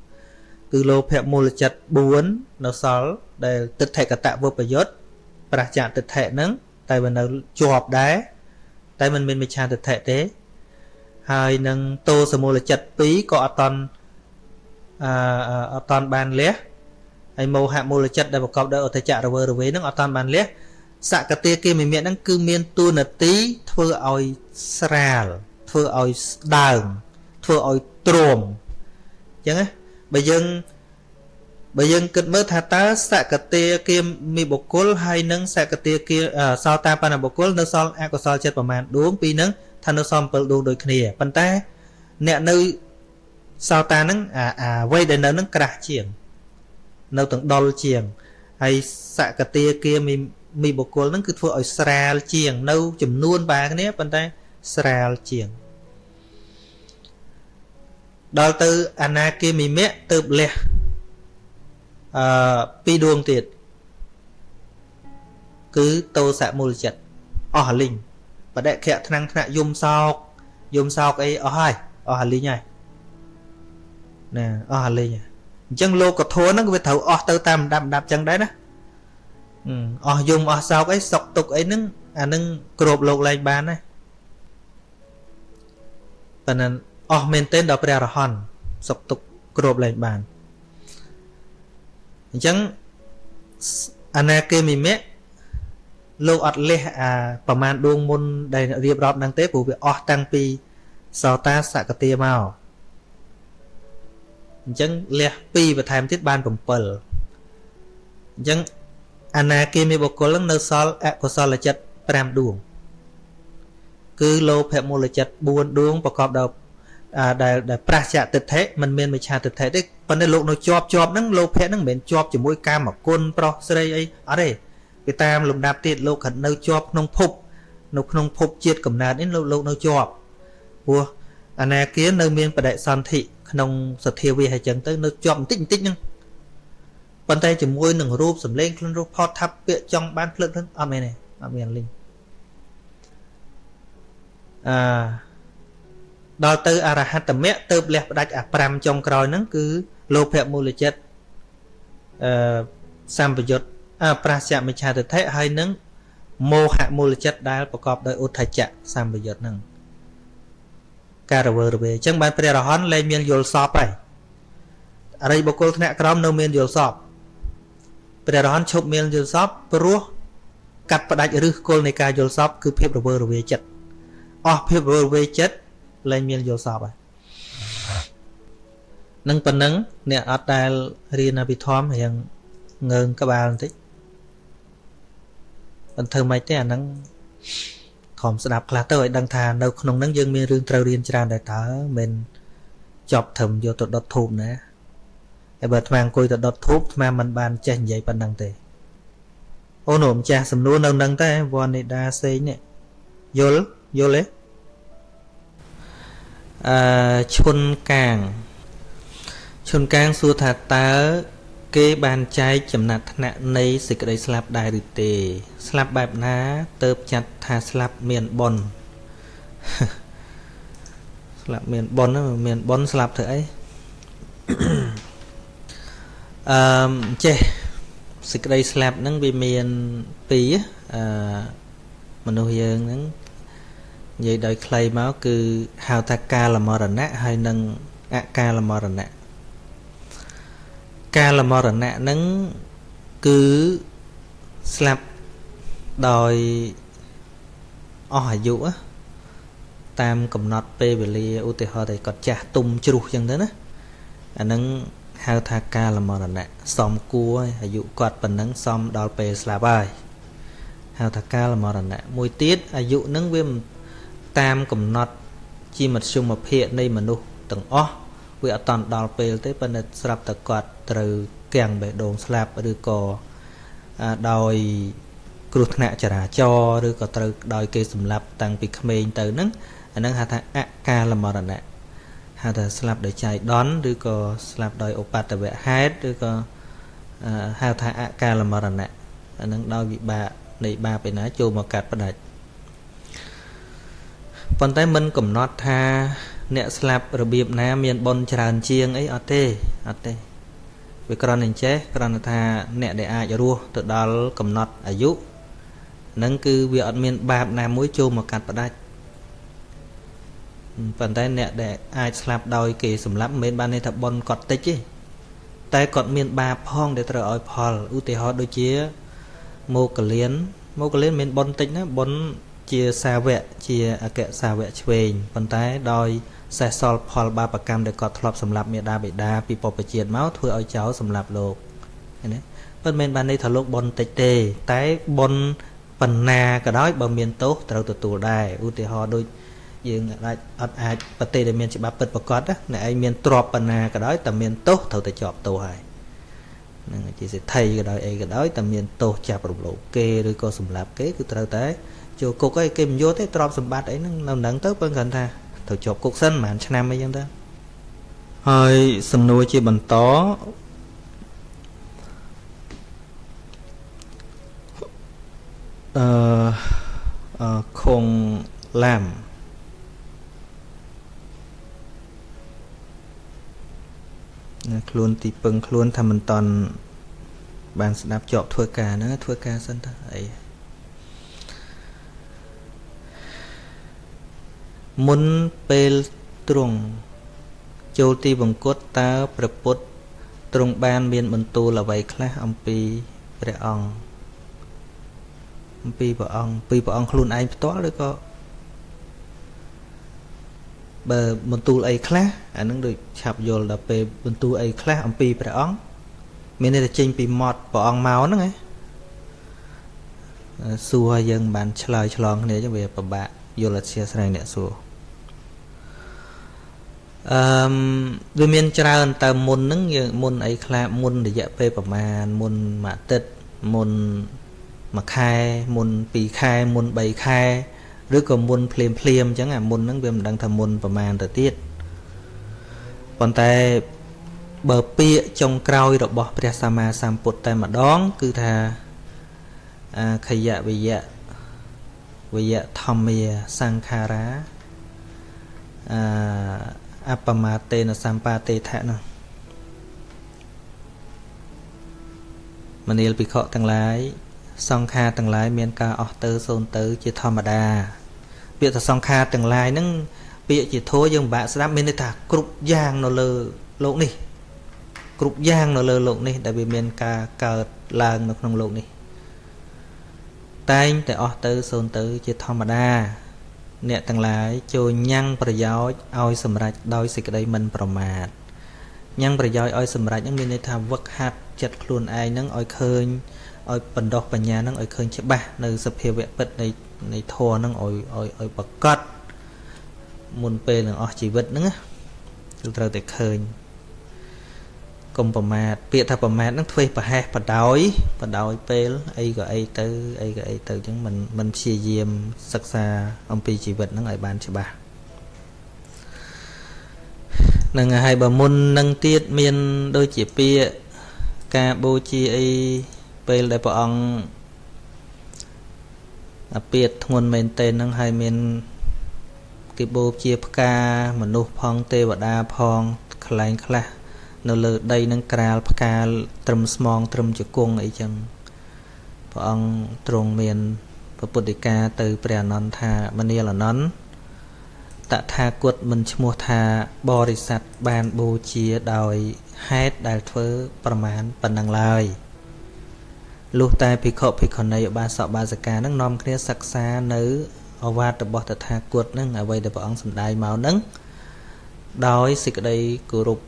គឺលោភៈមូលចិត្ត4នៅសល់ដែលទិដ្ឋិកតវុបយុត្តប្រះចាកទិដ្ឋិហ្នឹងតែវានៅជាប់ដែរ តែมันមានមិច្ឆាទិដ្ឋិទេ ហើយនឹងតោសមូលចិត្ត2ក៏អត់តន់អឺអត់តន់បានលះហើយមោហៈមូលចិត្តដែលប្រកបដោយអតចៈរវើរវេនឹងអត់តន់បានលះសកតាគេមិមៈហ្នឹងគឺមានទួនាទីធ្វើឲ្យស្រាលធ្វើឲ្យស្ដើងធ្វើឲ្យទ្រាំអញ្ចឹងណាបើយើង បើយើងគិតមើលថាតើសកតាគាមីបុគ្គលហើយនឹងសកតាគាសោតាបណ្ណបុគ្គលនៅសល់អកុសលចិត្តប្រមាណដួងពីនឹងថានៅសល់7ដួងដូចគ្នាប៉ុន្តែអ្នកនៅសោតានឹងអាអាវ័យដែលនៅនឹងក្រាស់ជាង នៅទាំងដុលជាងហើយសកតាគាមីមីបុគ្គលនឹងគឺធ្វើឲ្យស្រាលជាង នៅ ចំនួនបាគ្នាប៉ុន្តែស្រាលជាងដល់ទៅអនាគាមីមៈទៅលះ អឺពីរដួងទៀតគឺតោសៈមូលចិត្តអស់លីងបដិខៈថ្នាំងថ្នាក់យំសោកយំសោកអីអស់ហើយអស់លីងហើយណាអស់លីងអញ្ចឹងលោកធម៌ហ្នឹងវាត្រូវអស់ទៅតាមដាប់ដាប់ចឹងដែរណាអស់យំអស់សោកអីសុកទុកអីហ្នឹងអានឹងគ្របលោកលែងបានណាប៉ុន្តែអស់មែនទែនដល់ព្រះរហន្តសុកទុកគ្របលែងបាន អញ្ចឹងអនាគមិមៈលោកអត់លះអាប្រមាណដួងមុនដែលរៀបរាប់ហ្នឹងទេព្រោះវាអស់តាំងពីសោតាសកតាមកអញ្ចឹងលះ2បន្ថែមទៀតបាន7អញ្ចឹងអនាគមិបុគ្គលនឹងនៅសល់អកុសលចិត្ត5ដួងគឺលោភៈមូលចិត្ត4ដួងប្រកបដោយ ដែលដែលប្រះចតិដ្ឋិមិនមានមិឆាតិដ្ឋិទេប៉ុន្តែលោកនៅជាប់ជាប់ហ្នឹងលោភៈហ្នឹងមិនមែនជាប់ជាមួយកាមគុណប្រុសស្រីអីអត់ទេវាតាមលំដាប់ទៀតលោកគាត់នៅជាប់ក្នុងភពនៅក្នុងភពជាតិកំណើតនេះលោកលោកនៅជាប់ព្រោះអនាគានៅមានបដិសន្ធិក្នុងសទ្ធាវាហើយចឹងទៅនៅជាប់បន្តិចបន្តិចហ្នឹងប៉ុន្តែជាមួយនឹងរូបសម្លេងខ្លួនរូបផតថាប់ពាក្យចង់បានភ្លឹកហ្នឹងអត់មែនទេអត់មានលីងអឺ ដល់ទៅអរហត្តមៈទៅលះផ្ដាច់អា5ចុងក្រោយហ្នឹងគឺលោភៈមូលចិត្តអឺសម្បយុទ្ធប្រាស្យមិឆាទិដ្ឋិហើយនឹងមោហៈមូលចិត្តដែលប្រកបដោយឧទ្ធចៈសម្បយុទ្ធហ្នឹងការរវើរវាអញ្ចឹងបានព្រះរហន្តលែងមានយល់សពហើយអរិយបុគ្គលថ្នាក់ក្រោមនៅមានយល់សពព្រះរហន្តឈប់មានយល់សពព្រោះកាត់ផ្ដាច់ឫសគល់នៃការយល់សពគឺភាពរវើរវាយចិត្តអស់ភាពរវើរវាយចិត្ត លែងមានយល់សពហើយនឹងប៉ុណ្ណឹងអ្នកអត់ដែលរៀនអភិធម្មរៀងងើងក្បាលបន្តិចមិនធ្វើម៉េចទេអាហ្នឹងខំស្ដាប់ខ្លះទៅឲ្យដឹងថានៅក្នុងហ្នឹងយើងមានរឿងត្រូវរៀនច្រើនដែរតើមិនចប់ត្រឹមយកទៅដុតធូបណាហើយបើអាត្មាអង្គុយទៅដុតធូបអាត្មាមិនបានចេះនិយាយប៉ុណ្ណឹងទេអូនម្ចាស់សំណួរនៅនឹងតែវណ្ណេដាសេងនេះយល់យល់ទេ អឺឈុនកាងឈុនកាងសួរថាតើគេបានចែកចំណាត់ថ្នាក់នៃសេចក្តីស្លាប់ដែរឬទេ ស្លាប់បែបណាទៅចាត់ថាស្លាប់មានបុណ្យស្លាប់មានបុណ្យមានបុណ្យស្លាប់ធ្វើអីអឺចេះសេចក្តីស្លាប់ហ្នឹងវាមានពីរអឺមនុស្សយើងហ្នឹង និយាយដោយខ្លីមកគឺហៅថាកាលមរណៈហើយនិងអកាលមរណៈកាលមរណៈហ្នឹងគឺស្លាប់ដោយអស់អាយុតាមកំណត់ពេលវេលាឧទាហរណ៍តែគាត់ចាស់ទុំជ្រុះចឹងទៅណាអាហ្នឹងហៅថាកាលមរណៈសមគួរអាយុគាត់ប៉ុណ្ណឹងសមដល់ពេលស្លាប់ហើយហៅថាកាលមរណៈមួយទៀតអាយុនឹងវា តាមកំណត់ជាមធ្យមភាពនៃមនុស្សទាំងអស់វាអត់តន់ដល់ពេលទេប៉ុន្តែស្រាប់តែគាត់ត្រូវគាំងបេះដូងស្លាប់ឬក៏ដោយគ្រោះថ្នាក់ចរាចរណ៍ឬក៏ត្រូវដោយគេសម្លាប់តាំងពីក្មេងទៅហ្នឹងអាហ្នឹងហៅថាអកាលមរណៈហៅថាស្លាប់ដោយចៃដន្យឬក៏ស្លាប់ដោយឧបតវហេតុឬក៏ហៅថាអកាលមរណៈអានឹងដោយវិបាកនៃបាបឯណាចូលមកកាត់ផ្ដាច់ ប៉ុន្តែមិនកំណត់ថាអ្នកស្លាប់របៀបណា មានបុណ្យច្រើនជាងអីអត់ទេអត់ទេវាគ្រាន់តែចេះគ្រាន់តែថាអ្នកដែលអាចរស់ទៅដល់កំណត់អាយុនឹងគឺវាអត់មានបាបណាមួយចូលមកកាត់ផ្ដាច់ប៉ុន្តែអ្នកដែលអាចស្លាប់ដោយគេសម្លាប់មិនមែនបានន័យថាប៉ុនគាត់តិចទេតែគាត់មានបាបផងដែលត្រូវឲ្យផលឧទាហរណ៍ដូចជាមកលៀនមកលៀនមិនមែនប៉ុនតិចណាប៉ុន ជាសាវកជាអគ្គសាវកឆ្វេងប៉ុន្តែដោយសេះសល់ផលបាបកម្មដែលគាត់ធ្លាប់សម្លាប់មេដាបេដាពីពុព្វជាតិមកធ្វើឲ្យចោលសម្លាប់លោកឃើញទេប៉ុន្តែមិនបានន័យថាលោកប៉ុនតិចទេ តែប៉ុនបណ្ណាក៏ដោយបើមានទោសត្រូវទទួលដែរឧទាហរណ៍ដូចយើងអាចអត់អាចប្រទេសដែលមានច្បាប់ពិតប្រកបណាអ្នកឯងមានទ្រព្យបណ្ណាក៏ដោយតែមានទោសត្រូវតែជាប់ទោសហើយនឹងជាសិទ្ធិក៏ដោយអីក៏ដោយតែមានទោសចាប់រំលោភគេឬក៏សម្លាប់គេគឺត្រូវតែ ចូលគុកអីគេមិនយកទេទ្រព្យសម្បត្តិអីហ្នឹងនៅនឹងទៅពឹងគ្រាន់ថាត្រូវជាប់គុកសិនប្រហែលឆ្នាំអីចឹងទៅហើយសំណួរជាបន្តអឺអឺខុងឡាំខ្លួនទីពឹងខ្លួនថាមិនតន់បានស្ដាប់ជាប់ធ្វើការហ្នឹងធ្វើការសិនទៅអី មុនពេលទ្រង់ចូលទីបង្គត់តើព្រះពុទ្ធទ្រង់បានមានបន្ទូលអ្វីខ្លះអំពីព្រះអង្គអំពីព្រះអង្គពីព្រះអង្គខ្លួនឯងផ្ទាល់ឬក៏បើបន្ទូលអីខ្លះអានឹងដូចឆាប់យល់ដល់ពេលបន្ទូលអីខ្លះអំពីព្រះអង្គមានន័យថាចេញពីមាត់ព្រះអង្គមកហ្នឹងឯងសួរឲ្យយើងបានឆ្លើយឆ្លងគ្នាចឹងវាពិបាកយល់អធិស្ឋានអ្នកសួរ អឺវាមានច្រើនតើមុនហ្នឹងយើងមុនអីខ្លះមុនរយៈពេលប្រហែលមុនមួយអាទិត្យមុនមួយខែមុន2ខែមុន3ខែឬក៏មុនភ្លាមភ្លាមអញ្ចឹងអាមុនហ្នឹងវាមិនដឹងថាមុនប្រមាណទៅទៀតប៉ុន្តែបើពាក្យចុងក្រោយរបស់ព្រះសម្មាសម្ពុទ្ធតែម្ដង គឺថាអាខយវិយៈវិយៈធម្មាសង្ខារាអា អបមាតេនសម្បាតេថៈនោះមនាលភិក្ខុទាំងឡាយសង្ខារទាំងឡាយមានការអស់ទៅសូន្យទៅជាធម្មតាពាក្យថាសង្ខារទាំងឡាយហ្នឹងពាក្យជាធัวយើងពិបាកស្ដាប់មានន័យថាគ្រប់យ៉ាងនៅលើលោកនេះគ្រប់យ៉ាងនៅលើលោកនេះ ដែលវាមានការកើតឡើងនៅក្នុងលោកនេះតែងតែអស់ទៅសូន្យទៅជាធម្មតា អ្នកទាំងឡាយចូលញ៉ាំងប្រយោជន៍ឲ្យសម្រេចដោយសេចក្តីមិនប្រមាទញ៉ាំងប្រយោជន៍ឲ្យសម្រេចហ្នឹងមានន័យថាវឹកហាត់ចិត្តខ្លួនឯងហ្នឹងឲ្យឃើញឲ្យបណ្ដោះបញ្ញាហ្នឹងឲ្យឃើញច្បាស់នៅសភាវៈពិតនៃនៃធម៌ហ្នឹងឲ្យឲ្យឲ្យប្រកបមុនពេលនឹងអស់ជីវិតហ្នឹងគឺត្រូវតែឃើញ កុំប្រមាទពាក្យថាប្រមាទហ្នឹងធ្វេសប្រហែសបដោយបដោយពេលអីក៏អីទៅអីក៏អីទៅអញ្ចឹងមិនមិនព្យាយាមសិក្សាអំពីជីវិតហ្នឹងឲ្យបានច្បាស់នឹងហើយបើមុននឹងទៀតមានដូចជាពាក្យការបូជាអីពេលដែលព្រះអង្គអាពាតធ្ងន់មែនទែនហ្នឹងហើយមានគេបូជាផ្កាមនុស្សផងទេវតាផងខ្លែងខ្លះ នៅលើដីនឹងក្រាលផ្កាត្រឹមស្មងត្រឹមជង្គង់អីចឹងព្រះអង្គទ្រង់មានពុទ្ធិកាទៅព្រះអនន្តថាមនាលអនន្តតថាគតមិនឈ្មោះថាបរិស័ទបានបូជាដោយហេតុដែលធ្វើប្រមាណប៉ុណ្ណឹងឡើយលុះតែភិក្ខុភិក្ខុនីឧបាសកបាសិកានឹងនាំគ្នាសិក្សានៅអវាទរបស់តថាគតនឹងអ្វីដែលព្រះអង្គសម្ដែងមកនឹងដោយសេចក្តីគោរព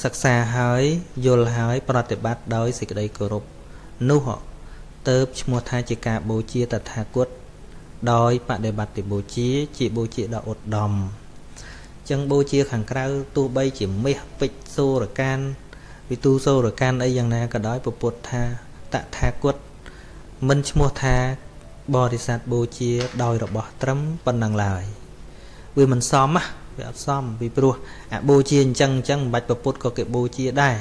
សិក្សាហើយយល់ហើយប្រតិបត្តិដោយសេចក្តីគោរពនោះទៅឈ្មោះថាជាការបូជាតថាគតដោយបដិបត្តិបូជា ជាបូជាដ៏ឧត្តមចឹងបូជាខាងក្រៅទោះបីជាមាសពេជ្រសូរកានវិទូសូរកានអីយ៉ាងណាក៏ដោយពពុទ្ធថាតថាគតមិនឈ្មោះថាបរិស័ទបូជាដោយរបស់ត្រឹមប៉ុណ្ណឹងឡើយវាមិនសម វាអត់សមពីព្រោះអាបូជាអញ្ចឹងអញ្ចឹងមិនបាច់ប្រពុតក៏គេបូជាដែរ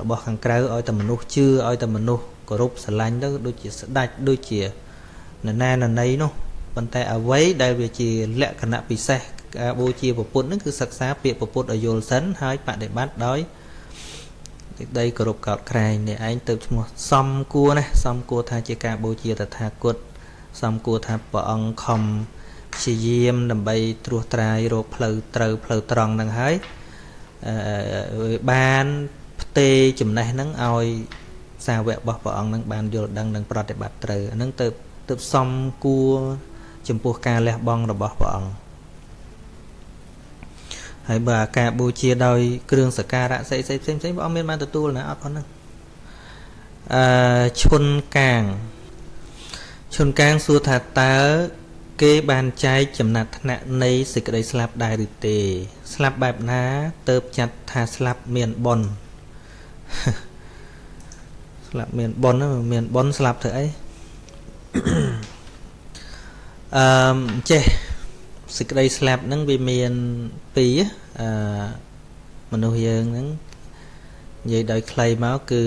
របស់ខាងក្រៅឲ្យតែមនុស្សជឿឲ្យតែមនុស្សគោរពស្រឡាញ់ទៅដូចជាស្ដាច់ដូចជាណណាណណីនោះប៉ុន្តែអ្វីដែលវាជាលក្ខណៈពិសេសការបូជាពុទ្ធនឹងគឺសិក្សាពាក្យពុទ្ធឲ្យយល់សិនហើយបដិបត្តិដោយសេចក្តីគោរពកោតក្រែងនេះឯងទៅឈ្មោះសំគួរណាសំគួរថាជាការបូជាតថាគតសំគួរថាព្រះអង្គខំ ព្យាយាមដើម្បីត្រួសត្រាយរកផ្លូវត្រូវផ្លូវត្រង់នឹងហើយបានផ្ទេចំណេះហ្នឹងឲ្យសាវករបស់ព្រះអង្គនឹងបានយល់ដឹងនិងប្រតិបត្តិត្រូវអានឹងទៅទៅសំគួរចំពោះការលះបង់របស់ព្រះអង្គហើយបើការបូជាដោយគ្រឿងសក្ការៈផ្សេងផ្សេងផ្សេងផ្សេងព្រះអង្គមានបានទទួលណាអត់ប៉ុណ្ណឹងអឺឈុនកាងឈុនកាងសួរថាតើ គេបានចែកចំណាត់ថ្នាក់នៃសេចក្តីស្លាប់ដែរឬទេ ស្លាប់បែបណាទៅចាត់ថាស្លាប់មានប៉ុនស្លាប់មានប៉ុនមានប៉ុនស្លាប់ធ្វើអីអឺចេះសេចក្តីស្លាប់ហ្នឹងវាមានពីរអឺមនុស្សយើងហ្នឹងនិយាយដោយខ្លីមកគឺ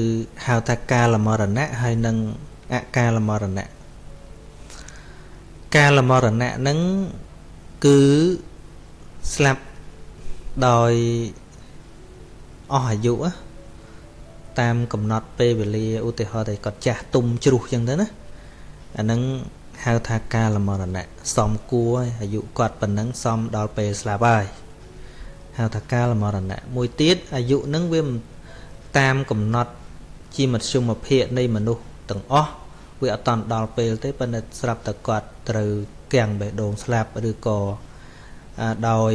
ហៅថាកាលមរណៈហើយនិងអកាលមរណៈ កាលមរណៈហ្នឹងគឺស្លាប់ដោយអស់អាយុតាមកំណត់ពេលវេលាឧទាហរណ៍តែគាត់ចាស់ទុំជ្រុះចឹងទៅណាអាហ្នឹងហៅថាកាលមរណៈសំគួរអាយុគាត់ប៉ុណ្ណឹងសំដល់ពេលស្លាប់ហើយហៅថាកាលមរណៈមួយទៀតអាយុនឹងវាតាមកំណត់ជាមធ្យមភាពនៃមនុស្សទាំងអស់ វាអត់តាន់ដល់ពេលទេប៉ុន្តែស្រាប់តែគាត់ត្រូវគាំងបេះដូងស្លាប់ឬក៏ដោយ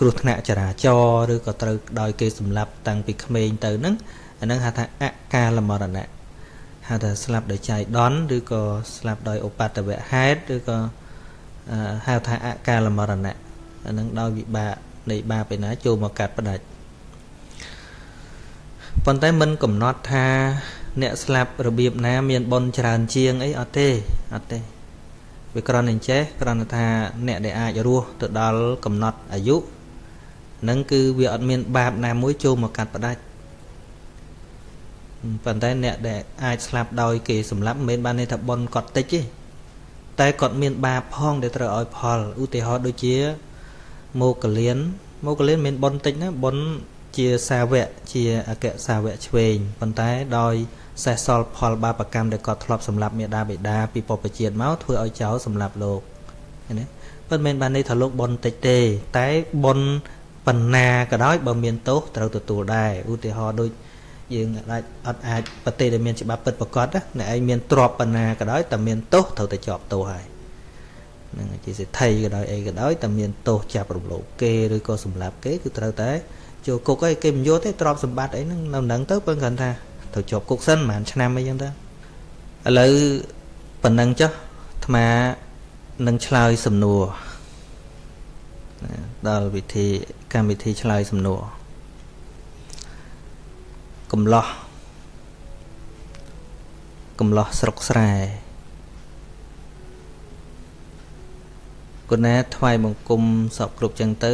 គ្រោះថ្នាក់ចរាចរណ៍ឬក៏ត្រូវដោយគេសម្លាប់តាំងពីក្មេងទៅហ្នឹងអាហ្នឹងហៅថាអកាលមរណៈហៅថាស្លាប់ដោយចៃដន្យឬក៏ស្លាប់ដោយឧបតវហេតុឬក៏ហៅថាអកាលមរណៈអានឹងដោយវិបាកនៃបាបឯណាចូលមកកាត់ផ្ដាច់ប៉ុន្តែមិនកំណត់ថា អ្នកស្លាប់របៀបណា មានបនច្រើនជាងអីអត់ទេអត់ទេវាគ្រាន់តែចេះគ្រាន់តែថាអ្នកដែលអាចរស់ទៅដល់កំណត់អាយុនឹងគឺវាអត់មានបាបណាមួយចូលមកកាត់ផ្ដាច់ប៉ុន្តែអ្នកដែលអាចស្លាប់ដោយគេសម្លាប់មិនមែនបានន័យថាបនគាត់តិចទេតែគាត់មានបាបផងដែលត្រូវឲ្យផលឧទាហរណ៍ដូចជាមកលៀនមកលៀនមានបនតិចណាបនជាសាវកជាអគ្គសាវកឆ្វេងប៉ុន្តែដោយ សេះសល់ផលបាបកម្មដែលគាត់ធ្លាប់សម្លាប់មេដាបេដាពីបពជាតិមកធ្វើឲ្យចោលសម្លាប់លោកឃើញទេប៉ុន្តែមិនបានន័យថាលោកបនតិចទេ តែបនបណ្ណាក៏ដោយបើមានទោសត្រូវទទួលដែរឧទាហរណ៍ដូចយើងអាចអត់អាចប្រទេសដែលមានច្បាប់ពិតប្រកបណាអ្នកឯងមានទ្រព្យបណ្ណាក៏ដោយតែមានទោសត្រូវតែជាប់ទោសហើយនឹងជាសិទ្ធិក៏ដោយអីក៏ដោយតែមានទោសចាប់រំលោភគេឬក៏សម្លាប់គេគឺត្រូវតែចូលគុកអីគេមិនយកទេទ្រព្យសម្បត្តិអីហ្នឹងនៅនឹងទៅពឹងគាត់ថា ត្រូវជាប់គុកសិនប្រហែលឆ្នាំអីចឹងទៅឥឡូវប៉ុណ្ណឹងចុះអាត្មានឹងឆ្លើយសំណួរដល់វិធីកម្មវិធីឆ្លើយសំណួរកំឡោះកំឡោះស្រុកស្រែគុណាថ្វាយបង្គំសពគ្រប់ចឹងទៅ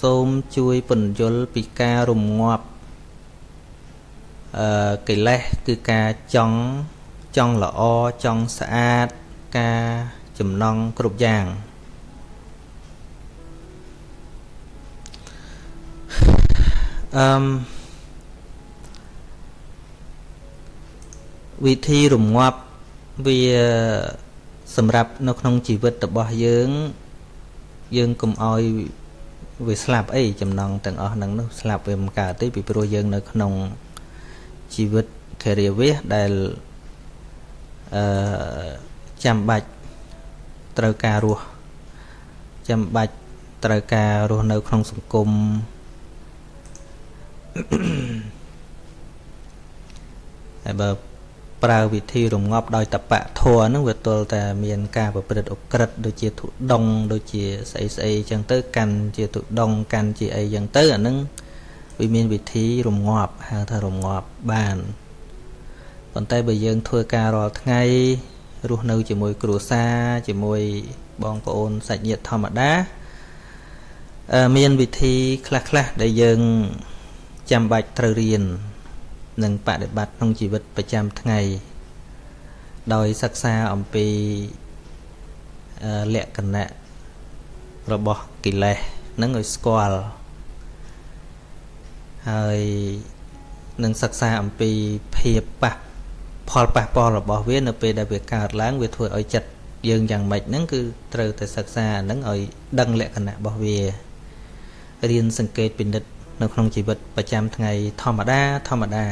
សូមជួយពន្យល់ពីការរំងាប់ អឺកិលេសគឺការចង់ចង់ល្អចង់ស្អាតការចំណងគ្រប់យ៉ាងអឺវិធីរងាប់វាសម្រាប់នៅក្នុងជីវិតរបស់យើង យើងកុំអោយវាស្លាប់អីចំណងទាំងអស់ហ្នឹងនោះស្លាប់វាមិនកើតទេពីព្រោះយើងនៅក្នុង ជីវិតការិយាដែលអឺចាំបាច់ត្រូវការរស់ចាំបាច់ត្រូវការរស់នៅក្នុងសង្គមហើយបើប្រើវិធីរងាប់ដោយតបៈធัวហ្នឹងវាទល់តែមានការប្រព្រឹត្តអក្រិតដូចជាធុដងដូចជាស្អីស្អីចឹងទៅ កាន់ជាធុដងកាន់ជាអីចឹងទៅអាហ្នឹង វាមានវិធីរងាប់ហៅថារងាប់បានប៉ុន្តែបើយើងធ្វើការរាល់ថ្ងៃរស់នៅជាមួយគ្រួសារជាមួយបងប្អូនសាច់ញាតិធម្មតាមានវិធីខ្លះៗដែលយើងចាំបាច់ត្រូវរៀននិងបដិបត្តិក្នុងជីវិតប្រចាំថ្ងៃ ដោយសិក្សាអំពីលក្ខណៈរបស់កិលេសនឹងឲ្យស្គាល់ ហើយនឹងសិក្សាអំពីភាពប៉ះផលប៉ះពាល់របស់វានៅពេលដែលវាកើតឡើងវាធ្វើឲ្យចិត្តយើងយ៉ាងម៉េចហ្នឹងគឺត្រូវតែសិក្សាហ្នឹងឲ្យដឹងលក្ខណៈរបស់វារៀនសង្កេតពិនិត្យនៅក្នុងជីវិតប្រចាំថ្ងៃធម្មតាធម្មតា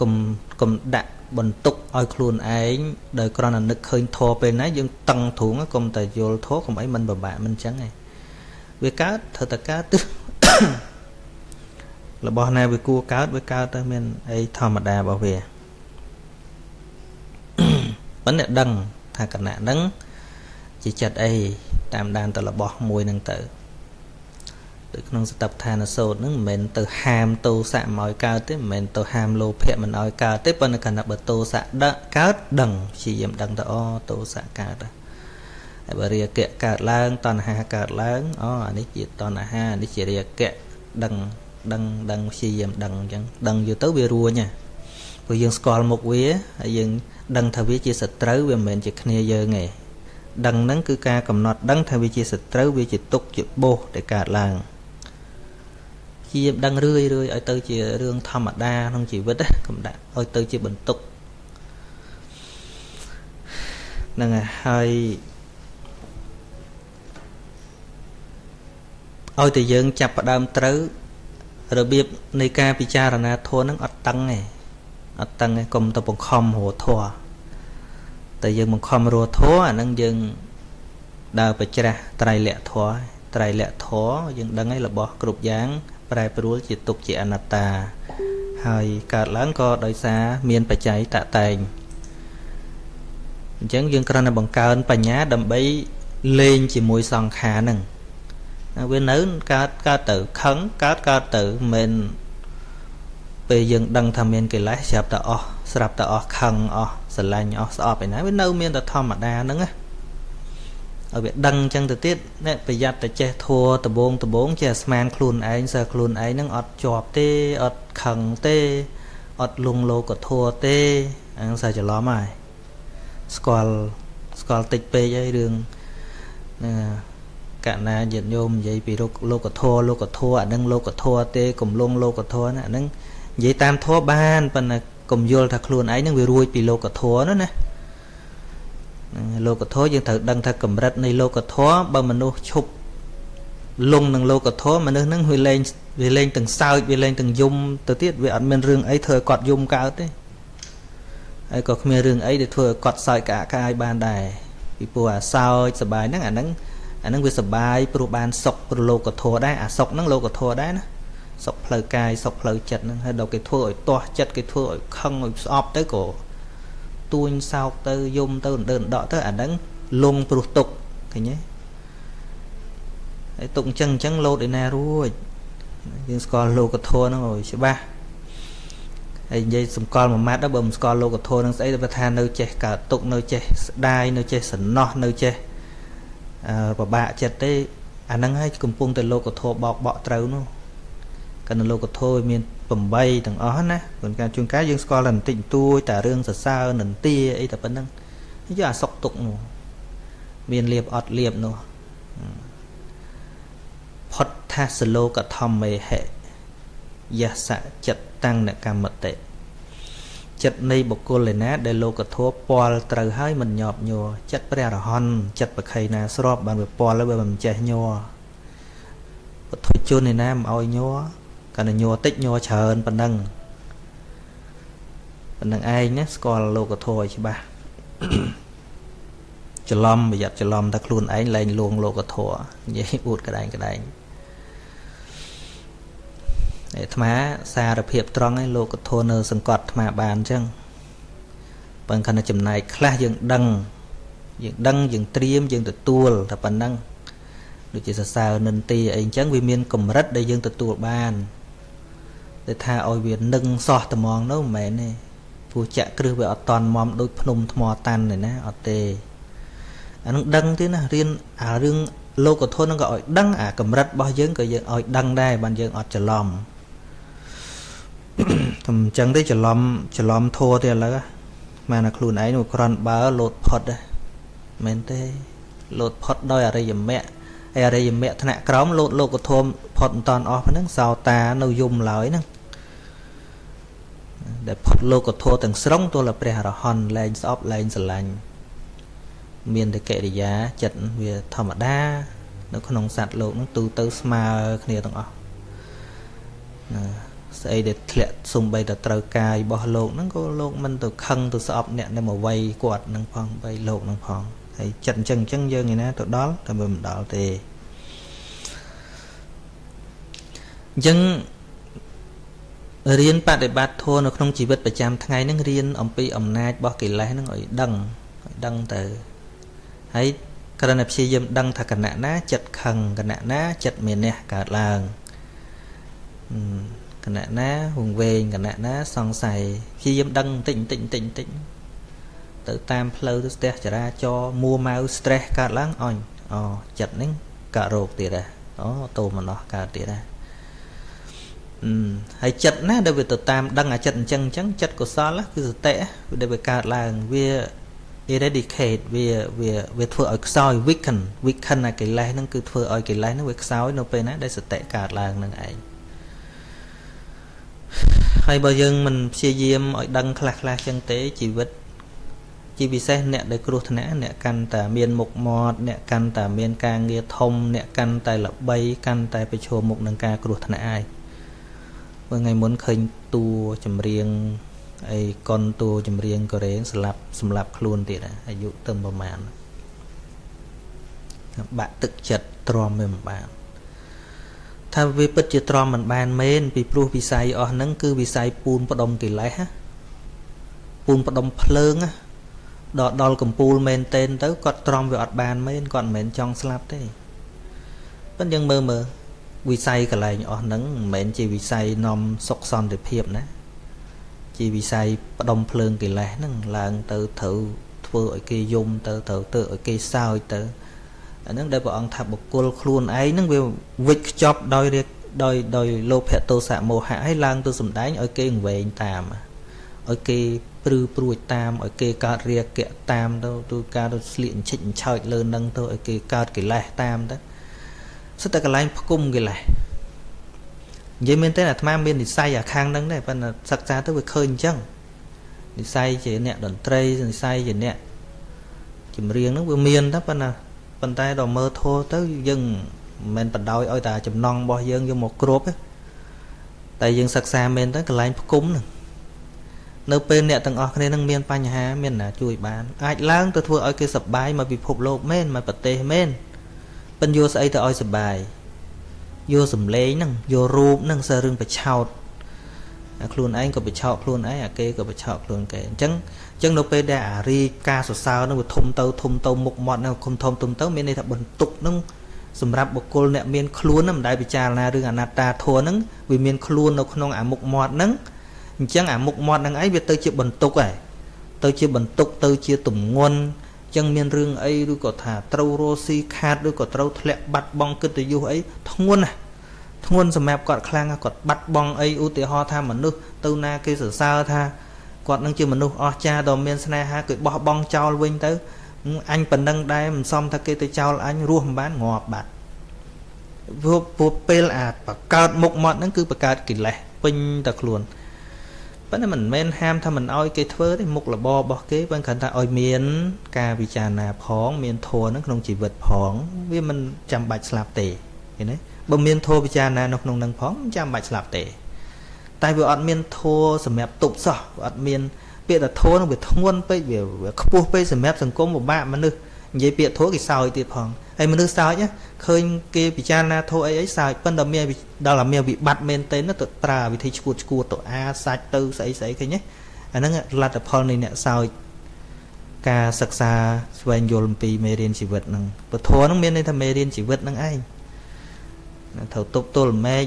កុំកុំដាក់បន្ទុកឲ្យខ្លួនឯងដោយគ្រាន់តែនឹកឃើញធေါ်ពេលណាយើងតឹងទ្រូងកុំតែយល់ធေါ်កុំអីមិនពិបាកមិនអញ្ចឹងឯងវាកើតត្រូវតែកើតទៅ របស់ណាវាគួរកើតវាកើតទៅមានអីធម្មតារបស់វាប៉ុន្តែដឹងថាគណៈហ្នឹងជាចិត្តអីតាមដានទៅរបស់មួយហ្នឹងទៅដូចក្នុងសតបឋានសោតហ្នឹងមិនមែនទៅហាមទោសៈមកឲ្យកើតទេមិនមែនទៅហាមលោភៈមិនឲ្យកើតទេប៉ុន្តែគណៈបើទោសៈដឹកកើតដឹងព្យាយាមដឹងទៅអូទោសៈកើតហើយបើរាគៈកើតឡើងតណ្ហាកើតឡើងអូអានេះជាតណ្ហាអានេះជារាគៈដឹង ដឹងដឹងព្យាយាមដឹងអញ្ចឹងដឹងយូរទៅវារួញហ่ะព្រោះយើងស្គាល់មុខវាហើយយើងដឹងថាវាជាសត្រូវវាមិនមែនជាគ្នាយើងទេដឹងហ្នឹងគឺការកំណត់ដឹងថាវាជាសត្រូវវាជាទុកជាបោសដែលកើតឡើងជាដឹងរឿយរឿយឲ្យទៅជារឿងធម្មតាក្នុងជីវិតកុំដាក់ឲ្យទៅជាបន្ទុកហ្នឹងហើយឲ្យតែយើងចាប់ផ្ដើមត្រូវ របៀបនៃការពិចារណាធម៌ហ្នឹងអត់តឹងទេអត់តឹងទេកុំទៅបង្ខំរធម៌តែយើងបង្ខំរធម៌អាហ្នឹងយើងដើរបច្រាស់ត្រៃលក្ខធម៌ត្រៃលក្ខធម៌យើងដឹងហើយរបស់គ្រប់យ៉ាងប្រែប្រួលជាទុកជាអនត្តា ហើយកើតឡើងក៏ដោយសារមានបច្ច័យតតែងអញ្ចឹងយើងគ្រាន់តែបង្កើនបញ្ញាដើម្បីលេងជាមួយសង្ខារហ្នឹង វានៅកើតកើតទៅខឹងកើតកើតទៅមិនពេលយើងដឹងថាមានកិលេសស្រាប់តែអស់ស្រាប់តែអស់ខឹងអស់ស្រឡាញ់អស់ស្អប់ឯណាវានៅមានតែធម្មតាហ្នឹងណាឲ្យវាដឹងអញ្ចឹងទៅទៀតអ្នកប្រយ័ត្នតែចេះធัวដបងដបងចេះស្មានខ្លួនឯងសើខ្លួនឯងហ្នឹងអត់ជាប់ទេអត់ខឹងទេអត់លងលោកធัวទេអាហ្នឹងសើច្រឡំហើយស្គាល់ស្គាល់តិចពេកហើយរឿងណា កណាញាតិញោមនិយាយពីលោកធម៌លោកធម៌អានឹងលោកធម៌ទេកំលងលោកធម៌ណាអានឹងនិយាយតាមធម៌បានប៉ុន្តែកុំយល់ថាខ្លួនឯងនឹងវារួចពីលោកធម៌នោះណាលោកធម៌យើងត្រូវដឹងថាកម្រិតនៃលោកធម៌បើមនុស្សឈប់ លងនឹងលោកធម៌មនុស្សហ្នឹងវាលែងវាលែងទាំងសើចវាលែងទាំងយំទៅទៀតវាអត់មានរឿងអីធ្វើឲ្យគាត់យំកើតទេហើយក៏គ្មានរឿងអីដែលធ្វើឲ្យគាត់សើចក្អាកក្អាយបានដែរពីព្រោះអាសើចសบายហ្នឹងអាហ្នឹង អានឹងវាសបាយព្រោះបានសុខព្រលោកធម៌ដែរអាសុខហ្នឹងលោកធម៌ដែរណាសុខផ្លូវកាយសុខផ្លូវចិត្តហ្នឹងហើយដល់គេធ្វើឲ្យទាស់ចិត្តគេធ្វើឲ្យខឹងឲ្យស្អប់ទៅក៏ទួញសោកទៅយំទៅដើនដកទៅអាហ្នឹងលងព្រោះទុកឃើញទេហើយទុកអញ្ចឹងអញ្ចឹងលោតឯណារួចយើងស្គាល់លោកធម៌ហ្នឹងឲ្យច្បាស់ហើយនិយាយសម្គាល់មួយម៉ាត់ដល់បើមិនស្គាល់លោកធម៌ហ្នឹងស្អីទៅថានៅចេះកើតទុកនៅចេះស្ដាយនៅចេះសំណោះនៅចេះ ពិបាកចិត្តទេអាហ្នឹងហើយកំពុងតែលោកធម៌បោកបក់ត្រូវនោះកណ្ដលោកធម៌មាន8ទាំងអស់ណាព្រោះការជួនកាលយើងស្គាល់តែបន្តិចបន្តួចតែរឿងសរសើរនន្ទាអីតែប៉ុណ្្នឹងយកអាសុកទុកនោះមានលៀបអត់លៀបនោះផុតថាសលោកធម្មេហិយសៈចិត្តតាំងនកម្មតិ ចិត្តនៃបុគ្គលឯណា ដែលលោកធម៌ពាល់ត្រូវហើយមិនញាប់ញ័រចិត្តព្រះរហន្តចិត្តប្រខៃណាស្របបានវាពាល់ហើយវាមិនចេះញ័រពុទ្ធជនឯណាមិនឲ្យញ័រកាន់តែញ័រតិចញ័រច្រើនប៉ុណ្ណឹងប៉ុណ្ណឹងឯងណាស្គាល់លោកធម៌ឲ្យច្បាស់ច្រឡំប្រយ័ត្នច្រឡំថាខ្លួនឯងលែងលួងលោកធម៌និយាយអួតក្តែងក្តែង អាត្មាសារភាពត្រង់ឯលោកធននៅ សង្កត់អាត្មាបានអញ្ចឹងបើខណៈចំណែកខ្លះយើងដឹងយើងដឹងយើងត្រៀមយើងទទួលតែប៉ុណ្ណឹងដូចជាសរសើរនិន្ទាអីអញ្ចឹងវាមានកម្រិតដែលយើងទទួលបានតែថាឲ្យវានឹងសោះត្មងនោះមិនមែនទេព្រោះចាក់គ្រឹះវាអត់តន់មមដូចភ្នំថ្មតាន់ទេណាអត់ទេអានឹងដឹងទេណារៀនអារឿងលោកធននឹងក៏ឲ្យដឹងអាកម្រិតរបស់យើងក៏យើងឲ្យដឹងដែរបានយើងអត់ច្រឡំ តែអញ្ចឹងទេច្រឡំច្រឡំធัวទេឥឡូវបានតែខ្លួនឯងមកក្រាន់បើលោតផុតមែនទេលោតផុតដោយអរិយមគ្គហើយអរិយមគ្គថ្នាក់ក្រោមលោតលោកធមផុតមិនតាន់អស់ហ្នឹងសោតានៅយំឡើយហ្នឹងដែលផុតលោកធម៌ទាំងស្រុងទល់តែព្រះអរហន្តលែងស្អប់លែងស្រឡាញ់មានតែកិរិយាចិត្តវាធម្មតា នៅក្នុងសត្វលោកហ្នឹងទូទៅស្មើគ្នាទាំងអស់ណា ស្អីដែលធ្លាក់សំបីតែត្រូវកាយរបស់លោកហ្នឹងក៏លោកមិនទៅខឹងទៅស្អប់អ្នកនៅមកវ័យគាត់ហ្នឹងផងបីលោកហ្នឹងផងហើយចិត្តអញ្ចឹងអញ្ចឹងយើងឯណាទៅដល់តែមិនដល់ទេអញ្ចឹងរៀនបដិបត្តិធម៌នៅក្នុងជីវិតប្រចាំថ្ងៃហ្នឹងរៀនអំពីអំណាចរបស់កិលេសហ្នឹងឲ្យដឹងឲ្យដឹងទៅហើយគ្រាន់តែព្យាយាមដឹងថាគណៈណាចិត្តខឹងគណៈណាចិត្តមានះកើតឡើង គណៈណាវងវែងគណៈណាសង្ស័យព្យាយាមដឹងបន្តិចបន្តិចបន្តិចបន្តិចទៅតាមផ្លូវទៅស្ទះចរាចរមួម៉ៅ stress កើតឡើងអញអូចិត្តនេះកើតរោគទៀតដែរអូតោមនោះកើតទៀតដែរអឺហើយចិត្តណាដែលវាទៅតាមដឹងអាចិត្តអញ្ចឹងអញ្ចឹងចិត្តកុសលគឺសតិដែលវាកើតឡើងវា eradicate វាវាវាធ្វើឲ្យខ្សោយ weaken weaken អាកិលេសហ្នឹងគឺធ្វើឲ្យកិលេសហ្នឹងវាខ្សោយនៅពេលណាដែលសតិកើតឡើងនឹងឯង ហើយបើយើងមិនព្យាយាមឲ្យដឹងខ្លះខ្លះចឹងទេជីវិតជាពិសេសអ្នកដែលគ្រោះថ្នាក់អ្នកកាន់តែមានមុខមាត់អ្នកកាន់តែមានការងារធំ អ្នកកាន់តែល្បី កាន់តែប្រឈមមុខនឹងការគ្រោះថ្នាក់ឯងបើថ្ងៃមុនឃើញតួចម្រៀងអីកុនតួចម្រៀងកូរ៉េស្លាប់សម្លាប់ខ្លួនទៀតអាយុទៅប្រហែលបាក់ទឹកចិត្តទ្រាំមិនបាន ថាវាពិតជាទ្រាំមិនបានមែនពីព្រោះវិស័យអស់ហ្នឹងគឺវិស័យពូនផ្ដុំកិលេសពូនផ្ដុំភ្លើងដល់ដល់កំពូលមែនតែនទៅគាត់ទ្រាំវាអត់បានមែនគាត់មិនមែនចង់ស្លាប់ទេប៉ុន្តែយើងមើលមើលវិស័យកលែងអស់ហ្នឹងមិនមែនជាវិស័យនាំសុខសន្តិភាពណាជាវិស័យផ្ដុំភ្លើងកិលេសហ្នឹងឡើងទៅត្រូវធ្វើឲ្យគេយំទៅត្រូវទៅឲ្យគេសើចទៅ អាហ្នឹងដែលព្រះអង្គថាបុគ្គលខ្លួនឯងហ្នឹងវាវិចខ្ចប់ដោយរៀបដោយដោយលោភៈទោសៈមោហៈឲ្យឡើងទៅសំដែងឲ្យគេងវែងតាមឲ្យគេព្រឺព្រួចតាមឲ្យគេកើតរាគៈតាមទៅទូការទៅស្លៀកអញ្ឆិចអញ្ឆោចលើនឹងទៅឲ្យគេកើតកិលេសតាមទៅសិតតែកន្លែងផ្គុំកិលេសនិយាយមែនទេអាត្មាមាននិស័យអាខាងហ្នឹងដែរប៉ុន្តែសិក្សាទៅវាឃើញអញ្ចឹងនិស័យជាអ្នកតន្ត្រីនិស័យជាអ្នកចម្រៀងហ្នឹងវាមានតែប៉ុន្តែ ប៉ុន្តែដល់មើលធោទៅយើងមិនមែនបដ ாய் ឲ្យតែចំណងរបស់យើងយកមកគ្របទេតែយើងសិក្សាមែនទៅកន្លែងផ្គុំហ្នឹងនៅពេលអ្នកទាំងអស់គ្នានឹងមានបញ្ហាមានណាជួយបានអាចឡើងទៅធ្វើឲ្យគេសប្បាយមកពិភពលោកមែនមកប្រទេសមែនប៉ិនយកស្អីទៅឲ្យសប្បាយយកសំឡេងហ្នឹងយករូបហ្នឹងសើរឿងបឆោតខ្លួនឯងក៏បឆោតខ្លួនឯងអាគេក៏បឆោតខ្លួនគេអញ្ចឹងអញ្ចឹងនៅពេលដែលអារីការសរសើរហ្នឹងវាធំទៅធំទៅមុខមាត់ហ្នឹងខំធំធំទៅមានន័យថាបន្ទុកហ្នឹងសម្រាប់បុគ្គលអ្នកមានខ្លួនហ្នឹងមិនដែលពិចារណារឿងអនត្តាធម៌ហ្នឹងវាមានខ្លួននៅក្នុងអាមុខមាត់ហ្នឹងអញ្ចឹងអាមុខមាត់ហ្នឹងឯងវាទៅជាបន្ទុកហើយទៅជាបន្ទុកទៅជាទំងន់ចឹងមានរឿងអីឬក៏ថាត្រូវរស់ស៊ីខាតឬក៏ត្រូវធ្លាក់បាត់បង់កិត្តិយសអីធ្ងន់ណាធ្ងន់សម្រាប់គាត់ខ្លាំងគាត់បាត់បង់អីឧទាហរណ៍ថាមនុស្សទៅណាគេសរសើរថា គាត់នឹងជាមនុស្សអស្ចារ្យដ៏មានស្នេហាគេបោះបង់ចោលវិញទៅអញប៉ុណ្ណឹងដែរមិនសមថាគេទៅចោលអញរស់មិនបានងាប់បាត់ព្រោះព្រោះពេលអាបកើតមុខមាត់ហ្នឹងគឺបកើតកិលេសពេញតែខ្លួនប៉ុន្តែមិនមែនហាមថាមិនអោយគេធ្វើទេមុខរបររបស់គេប៉ុន្តែគ្រាន់តែឲ្យមាន ការវិចារណាផង មានធម៌ហ្នឹងក្នុងជីវិតផង វាមិនចាំបាច់ស្លាប់ទេឃើញទេបើមានធម៌ពិចារណានៅក្នុងនឹងផងមិនចាំបាច់ស្លាប់ទេ តែវាអត់មានធម៌សម្រាប់ទប់សោះវាអត់មានពាក្យថាធម៌នឹងវាធ្ងន់ពេកវាខ្ពស់ពេកសម្រាប់សង្គមពិបាកមនុស្សនិយាយពាក្យធម៌គេសើចទៀតផងហើយមនុស្សសើចឃើញគេពិចារណាធម៌អីអីសើចប៉ុន្តែមានដល់តែមានវិបត្តិមែនទេទៅប្រើវិធីឈួតឈួតទៅអាសាច់ទៅស្អីស្អីឃើញទេអាហ្នឹងលទ្ធផលនៃអ្នកសើចការសិក្សាស្វែងយល់អំពីមេរៀនជីវិតហ្នឹងពធហ្នឹងមានន័យថាមេរៀនជីវិតហ្នឹងឯងត្រូវទប់ទល់មេឃ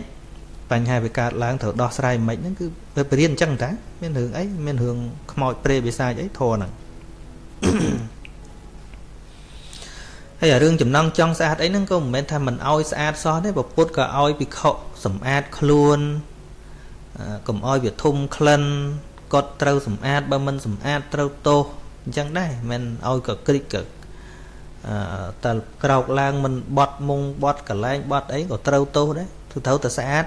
បញ្ហាវាកើតឡើងត្រូវដោះស្រាយមិនហ្នឹងគឺវាបរៀនអញ្ចឹងតាមានរឿងអីមានរឿងខ្មោចព្រៃវិសាចអីធរហ្នឹងហើយអារឿងចំណងចង់ស្អាតអីហ្នឹងក៏មិនមែនថាមិនអោយស្អាតសោះទេពុទ្ធក៏អោយពិខុសម្អាតខ្លួនកុំអោយវាធំក្លិនគាត់ត្រូវសម្អាតបើមិនសម្អាតត្រូវទោសអញ្ចឹងដែរមិនអោយក៏ក្រិចក៏អឺតើក្រោកឡើងមិនបត់មុងបត់កលែងបត់អីក៏ត្រូវទោសដែរគឺត្រូវតែស្អាត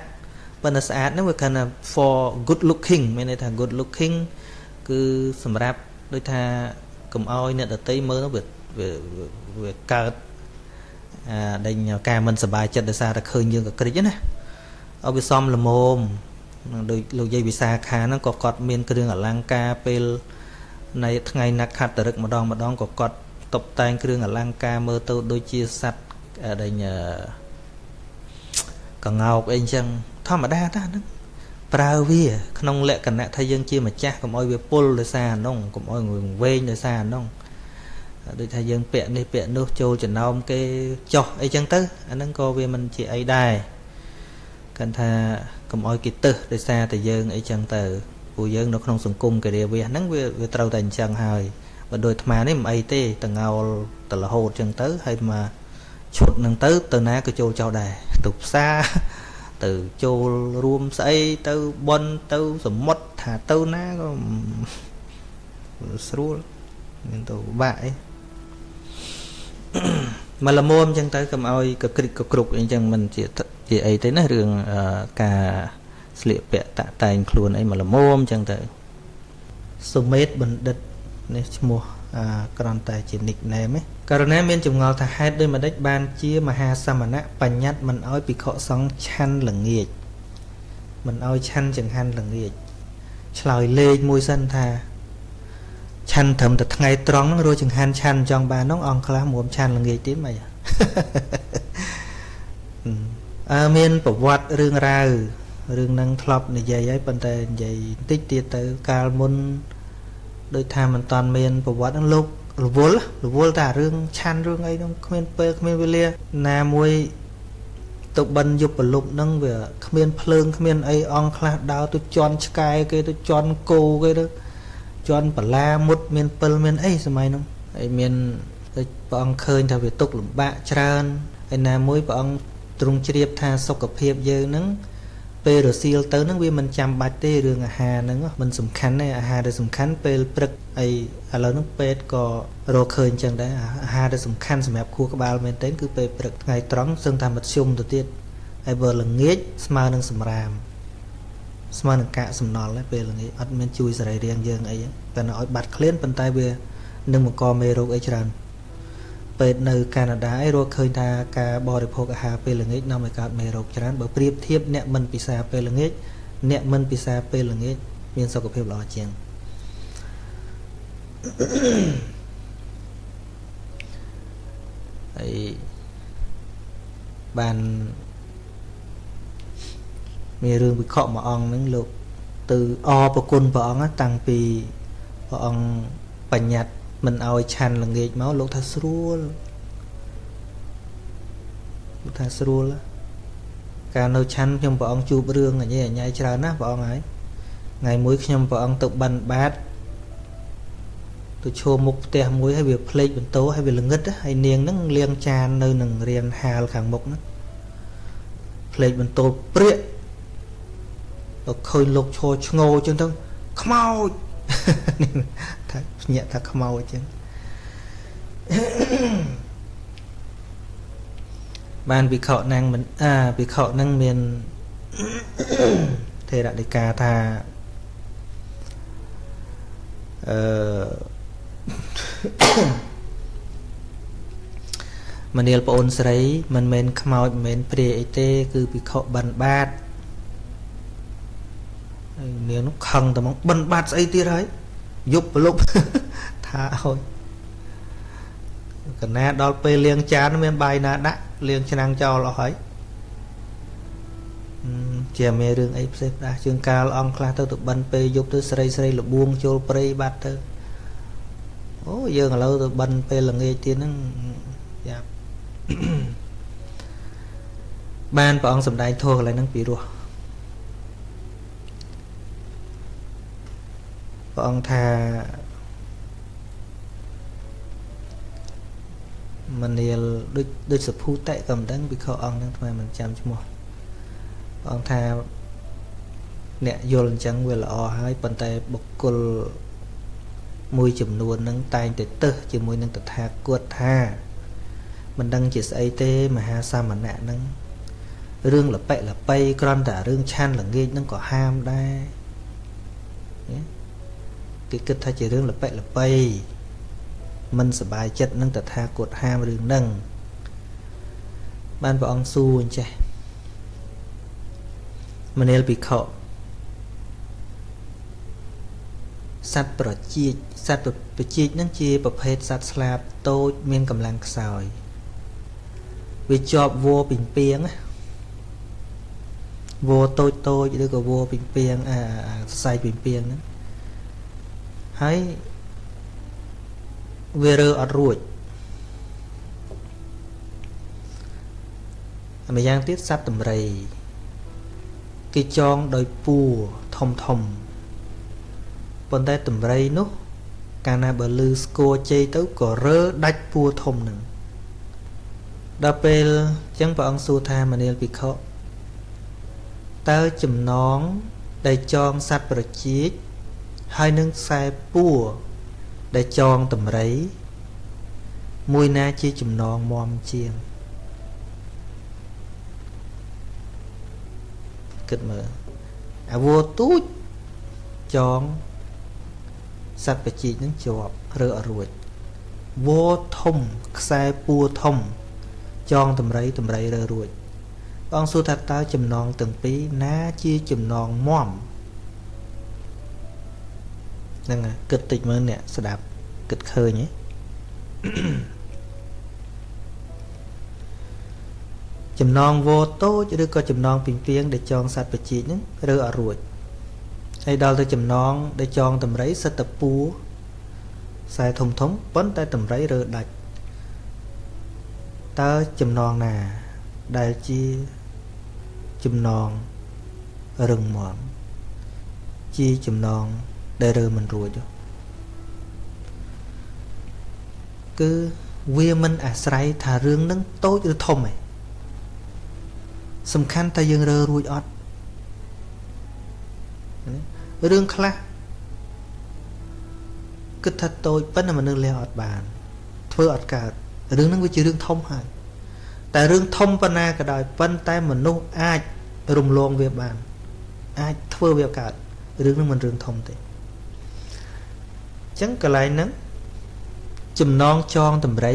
ប៉ុន្តែស្អាតហ្នឹងវាគណៈ for good looking មានន័យថា good looking គឺសម្រាប់ដូចថាកុំអោយអ្នកដតីមើលទៅវាវាកើតអាដេញការមិនសប្បាយចិត្តដោយសារតែឃើញយើងក៏ក្រិចណាឲ្យវាសមល្មមដូចលោកយាយវិសាខាហ្នឹងក៏គាត់មានគ្រឿងអលង្ការពេលនៃថ្ងៃណាត់ខត្តរឹកម្ដងម្ដងក៏គាត់តុបតែងគ្រឿងអលង្ការមើលទៅដូចជាសัตว์ដេញកងោកអីចឹង ធម្មតាតាហ្នឹងប្រើវា ក្នុងលក្ខណៈថាយើងជាម្ចាស់កុំឲ្យវាពុលដោយសារអានោះកុំឲ្យវែងដោយសារអានោះដូចថាយើងពាក់នេះពាក់នោះចូលចំណោមគេចោះអីចឹងទៅអាហ្នឹងក៏វាមិនជាអីដែរគាត់ថាកុំឲ្យគេទឹះដោយសារតែយើងអីចឹងទៅព្រោះយើងនៅក្នុងសង្គមការិយាវាសហ្នឹងវាវាត្រូវតែអញ្ចឹងហើយបើដូចអាត្មានេះមិនអីទេតងោលទៅរហូតចឹងទៅហើយមកឈុតហ្នឹងទៅទៅណាក៏ចូលចោលដែរទៅផ្សារ ទៅចូលរួមស្អីទៅបន់ទៅសមុទ្រថាទៅណាក៏ស្រួលមានទៅបាក់អីមកល្មមអញ្ចឹងទៅកុំឲ្យកក្រិកកគ្រប់អីចឹងមិនជាជាអីទេណារឿងការស្លៀកពាក់តាក់តែងខ្លួនអីមកល្មមអញ្ចឹងទៅសុមេតបណ្ឌិតនេះឈ្មោះ គ្រាន់តែជា nickname ឯងករណីមានចម្ងល់ថាហេតុដូចម្ដេចបានជាមហាសមណៈបញ្ញត្តិមិនអោយភិក្ខុសង្ឃឆាន់ល្ងាចមិនអោយឆាន់ចង្ហាន់ល្ងាចឆ្លើយលេខមួយសិនថាឆាន់ត្រឹមតែថ្ងៃត្រង់ហ្នឹងរស់ចង្ហាន់ឆាន់ចង់បានហ្នឹងអង្គខ្លះមុំឆាន់ល្ងាចទៀតមិនអើមានប្រវត្តិរឿងរ៉ាវរឿងហ្នឹងធ្លាប់និយាយហើយប៉ុន្តែនិយាយបន្តិចទៀតទៅកាលមុន ដូចថាមិនតាន់មានប្រវត្តិហ្នឹងលោករវល់រវល់តែរឿងឆាន់រឿងអីហ្នឹងគ្មានពេលគ្មានវេលាណាមួយទៅបិណ្ឌយុបលុបហ្នឹងវាគ្មានភ្លើងគ្មានអីអង្គខ្លះដើរទៅជន់ឆ្កែគេទៅជន់គោគេទៅជន់បលាមុតមានពិលមានអីសម័យហ្នឹងហើយមានព្រះអង្គឃើញថាវាទុកលំបាកច្រើនហើយណាមួយព្រះអង្គទ្រង់ជ្រាបថាសុខភាពយើងហ្នឹង ពេលរសៀលទៅហ្នឹងវាមិនចាំបាច់ទេរឿងអាហារហ្នឹងមិនសំខាន់ទេអាហារដែលសំខាន់ពេលព្រឹកអីឥឡូវហ្នឹងពេទ្យក៏រកឃើញចឹងដែរអាហារដែលសំខាន់សម្រាប់ខួរក្បាលមែនទែនគឺពេលព្រឹកថ្ងៃត្រង់សឹងថាមធ្យមទៅទៀតហើយបើល្ងាចស្មើនឹងសម្រាមស្មើនឹងកាកសំណល់ពេលល្ងាចអត់មានជួយសរីរាង្គយើងអីតែនៅឲ្យបាត់ឃ្លានប៉ុន្តែវានឹងបង្កមេរោគអីច្រើន ពេទ្យនៅកាណាដាឯងរកឃើញថាការបរិភោគអាហារពេលល្ងាចនាំឲ្យកើតមេរោគច្រើនបើប្រៀបធៀបអ្នកមិនពិសាពេលល្ងាចអ្នកមិនពិសាពេលល្ងាចមានសុខភាពល្អជាងហើយបានមានរឿងវិខមួយអង្គហ្នឹងលោក ទៅអរប្រគុណព្រះអង្គតាំងពីព្រះអង្គបញ្ញត្តិ មិនឲ្យឆាន់ល្ងាចមកលោកថាស្រួលលោកថាស្រួលកាលនៅឆាន់ខ្ញុំព្រះអង្គជួបរឿងអញ្ញែអញ្ញែច្រើនណាស់ព្រះអង្គហើយថ្ងៃមួយខ្ញុំព្រះអង្គទៅបិណ្ឌបាតទៅឈរមុខផ្ទះមួយហើយវាភ្លេចបន្ទោហើយវាល្ងឹតហើយនាងហ្នឹងលាងចាននៅនឹងរៀនហាលខាងមុខហ្នឹងភ្លេចបន្ទោព្រាកទៅឃើញលោកឈរឆ្ងោចឹងទៅខ្មោចថា ភ្ញាក់ថាខ្មោចចឹងបានវិខណាំងមិនអាវិខនឹងមានថេរដីកាថាអឺមនាលប្អូនស្រី មិនមែនខ្មោចមិនមែនព្រាយអីទេ គឺពិខុបិណ្ឌបាតហើយនាងនោះខឹងតែមកបិណ្ឌបាតស្អីទៀតហើយ យប់ប្រលប់ថាឲ្យកណាដល់ពេលលាងចានមានបាយណាដាក់លាងឆ្នាំងចោលអស់ហើយជាមានរឿងអីផ្សេងផ្ដាស់ជាងកាលអង្គខ្លះទៅទៅបិណ្ឌពេលយប់ទៅស្រីស្រីលបួងចូលព្រៃបាត់ទៅអូយើងឥឡូវទៅបិណ្ឌពេលល្ងាចទៀតហ្នឹងយ៉ាបានព្រះអង្គសម្ដែងធម៌កន្លែងហ្នឹងពីរោះ ព្រះអង្គថាមនាលដូចដូចសភូតិក៏មិនដឹងវិខអង្គហ្នឹងថ្មមិនចាំឈ្មោះព្រះអង្គថាអ្នកយល់អញ្ចឹងវាល្អហើយប៉ុន្តែបុគ្គលមួយចំនួនហ្នឹងតែងតែទឹះជាមួយនឹងតថាគតថាមិនដឹងជាស្អីទេមហាសមណៈហ្នឹងរឿងលប៉ិលប៉ៃគ្រាន់តែរឿងឆានល្ងាចហ្នឹងក៏ហាមដែរ គេគិតថាជារឿងលប៉ិលប៉ៃមិនសบายចិត្តនឹងតថាគតហាមរឿងហ្នឹងបានព្រះអង្គសួរអញ្ចេះមនាលភិក្ខុសត្វប្រជៀកសត្វប្រជៀកហ្នឹងជាប្រភេទសត្វស្លាបតូចមានកម្លាំងខ្សោយវាជាប់វោពីពីងវោតូចតូចឬក៏វោពីពីងអាខ្សែពីពីងហ្នឹង ហើយវារើអត់រួចម្យ៉ាងទៀតសត្វតម្រៃគេចងដោយពួរធំធំប៉ុន្តែតម្រៃនោះ កាលណាបើលឺស្គរជ័យទៅក៏រើដាច់ពួរធំនឹងដល់ពេលអញ្ចឹងព្រះអង្គសួរថាមនាលភិក្ខុតើចំណងដែលចងសត្វប្រជៀក ហើយនឹងខ្សែពួរដែលចងតម្រៃមួយណាជាចំណងមមជាងគិតមើលអាវោទូចចងសត្វបជីកនឹងជាប់រើអរួចវោធំខ្សែពួរធំ ចងតម្រៃតម្រៃរើរួចបងសួរថាតើចំណងទាំងពីរណាជាចំណងមម ហ្នឹងគិតតិចមើលអ្នកស្ដាប់គិតឃើញទេចំណងវោតូចឬក៏ចំណងពីពីងដែលចងសัตว์បជីកហ្នឹងរើអត់រួចហើយដល់ទៅចំណងដែលចងតម្រៃសិតតពួរខ្សែធំធំប៉ុន្តែតម្រៃរើដាច់តើចំណងណាដែលជាចំណងរឹងមាំជាចំណង ដែលរើមិនរួចគឺវាមិនអាស្រ័យថារឿងនឹងតូចឬធំទេសំខាន់តែយើងរើរួចអត់រឿងខ្លះគិតថាតូចប៉ុន្តែមនុស្សលះអត់បាន ធ្វើអត់កើតរឿងហ្នឹងវាជារឿងធំហើយតែរឿងធំប៉ុណ្ណាក៏ដោយប៉ុន្តែមនុស្សអាចរំលងវាបាន អាចធ្វើវាកើតរឿងហ្នឹងមិនរឿងធំទេអញ្ចឹងកន្លែងហ្នឹងចំណងចងតម្រៃ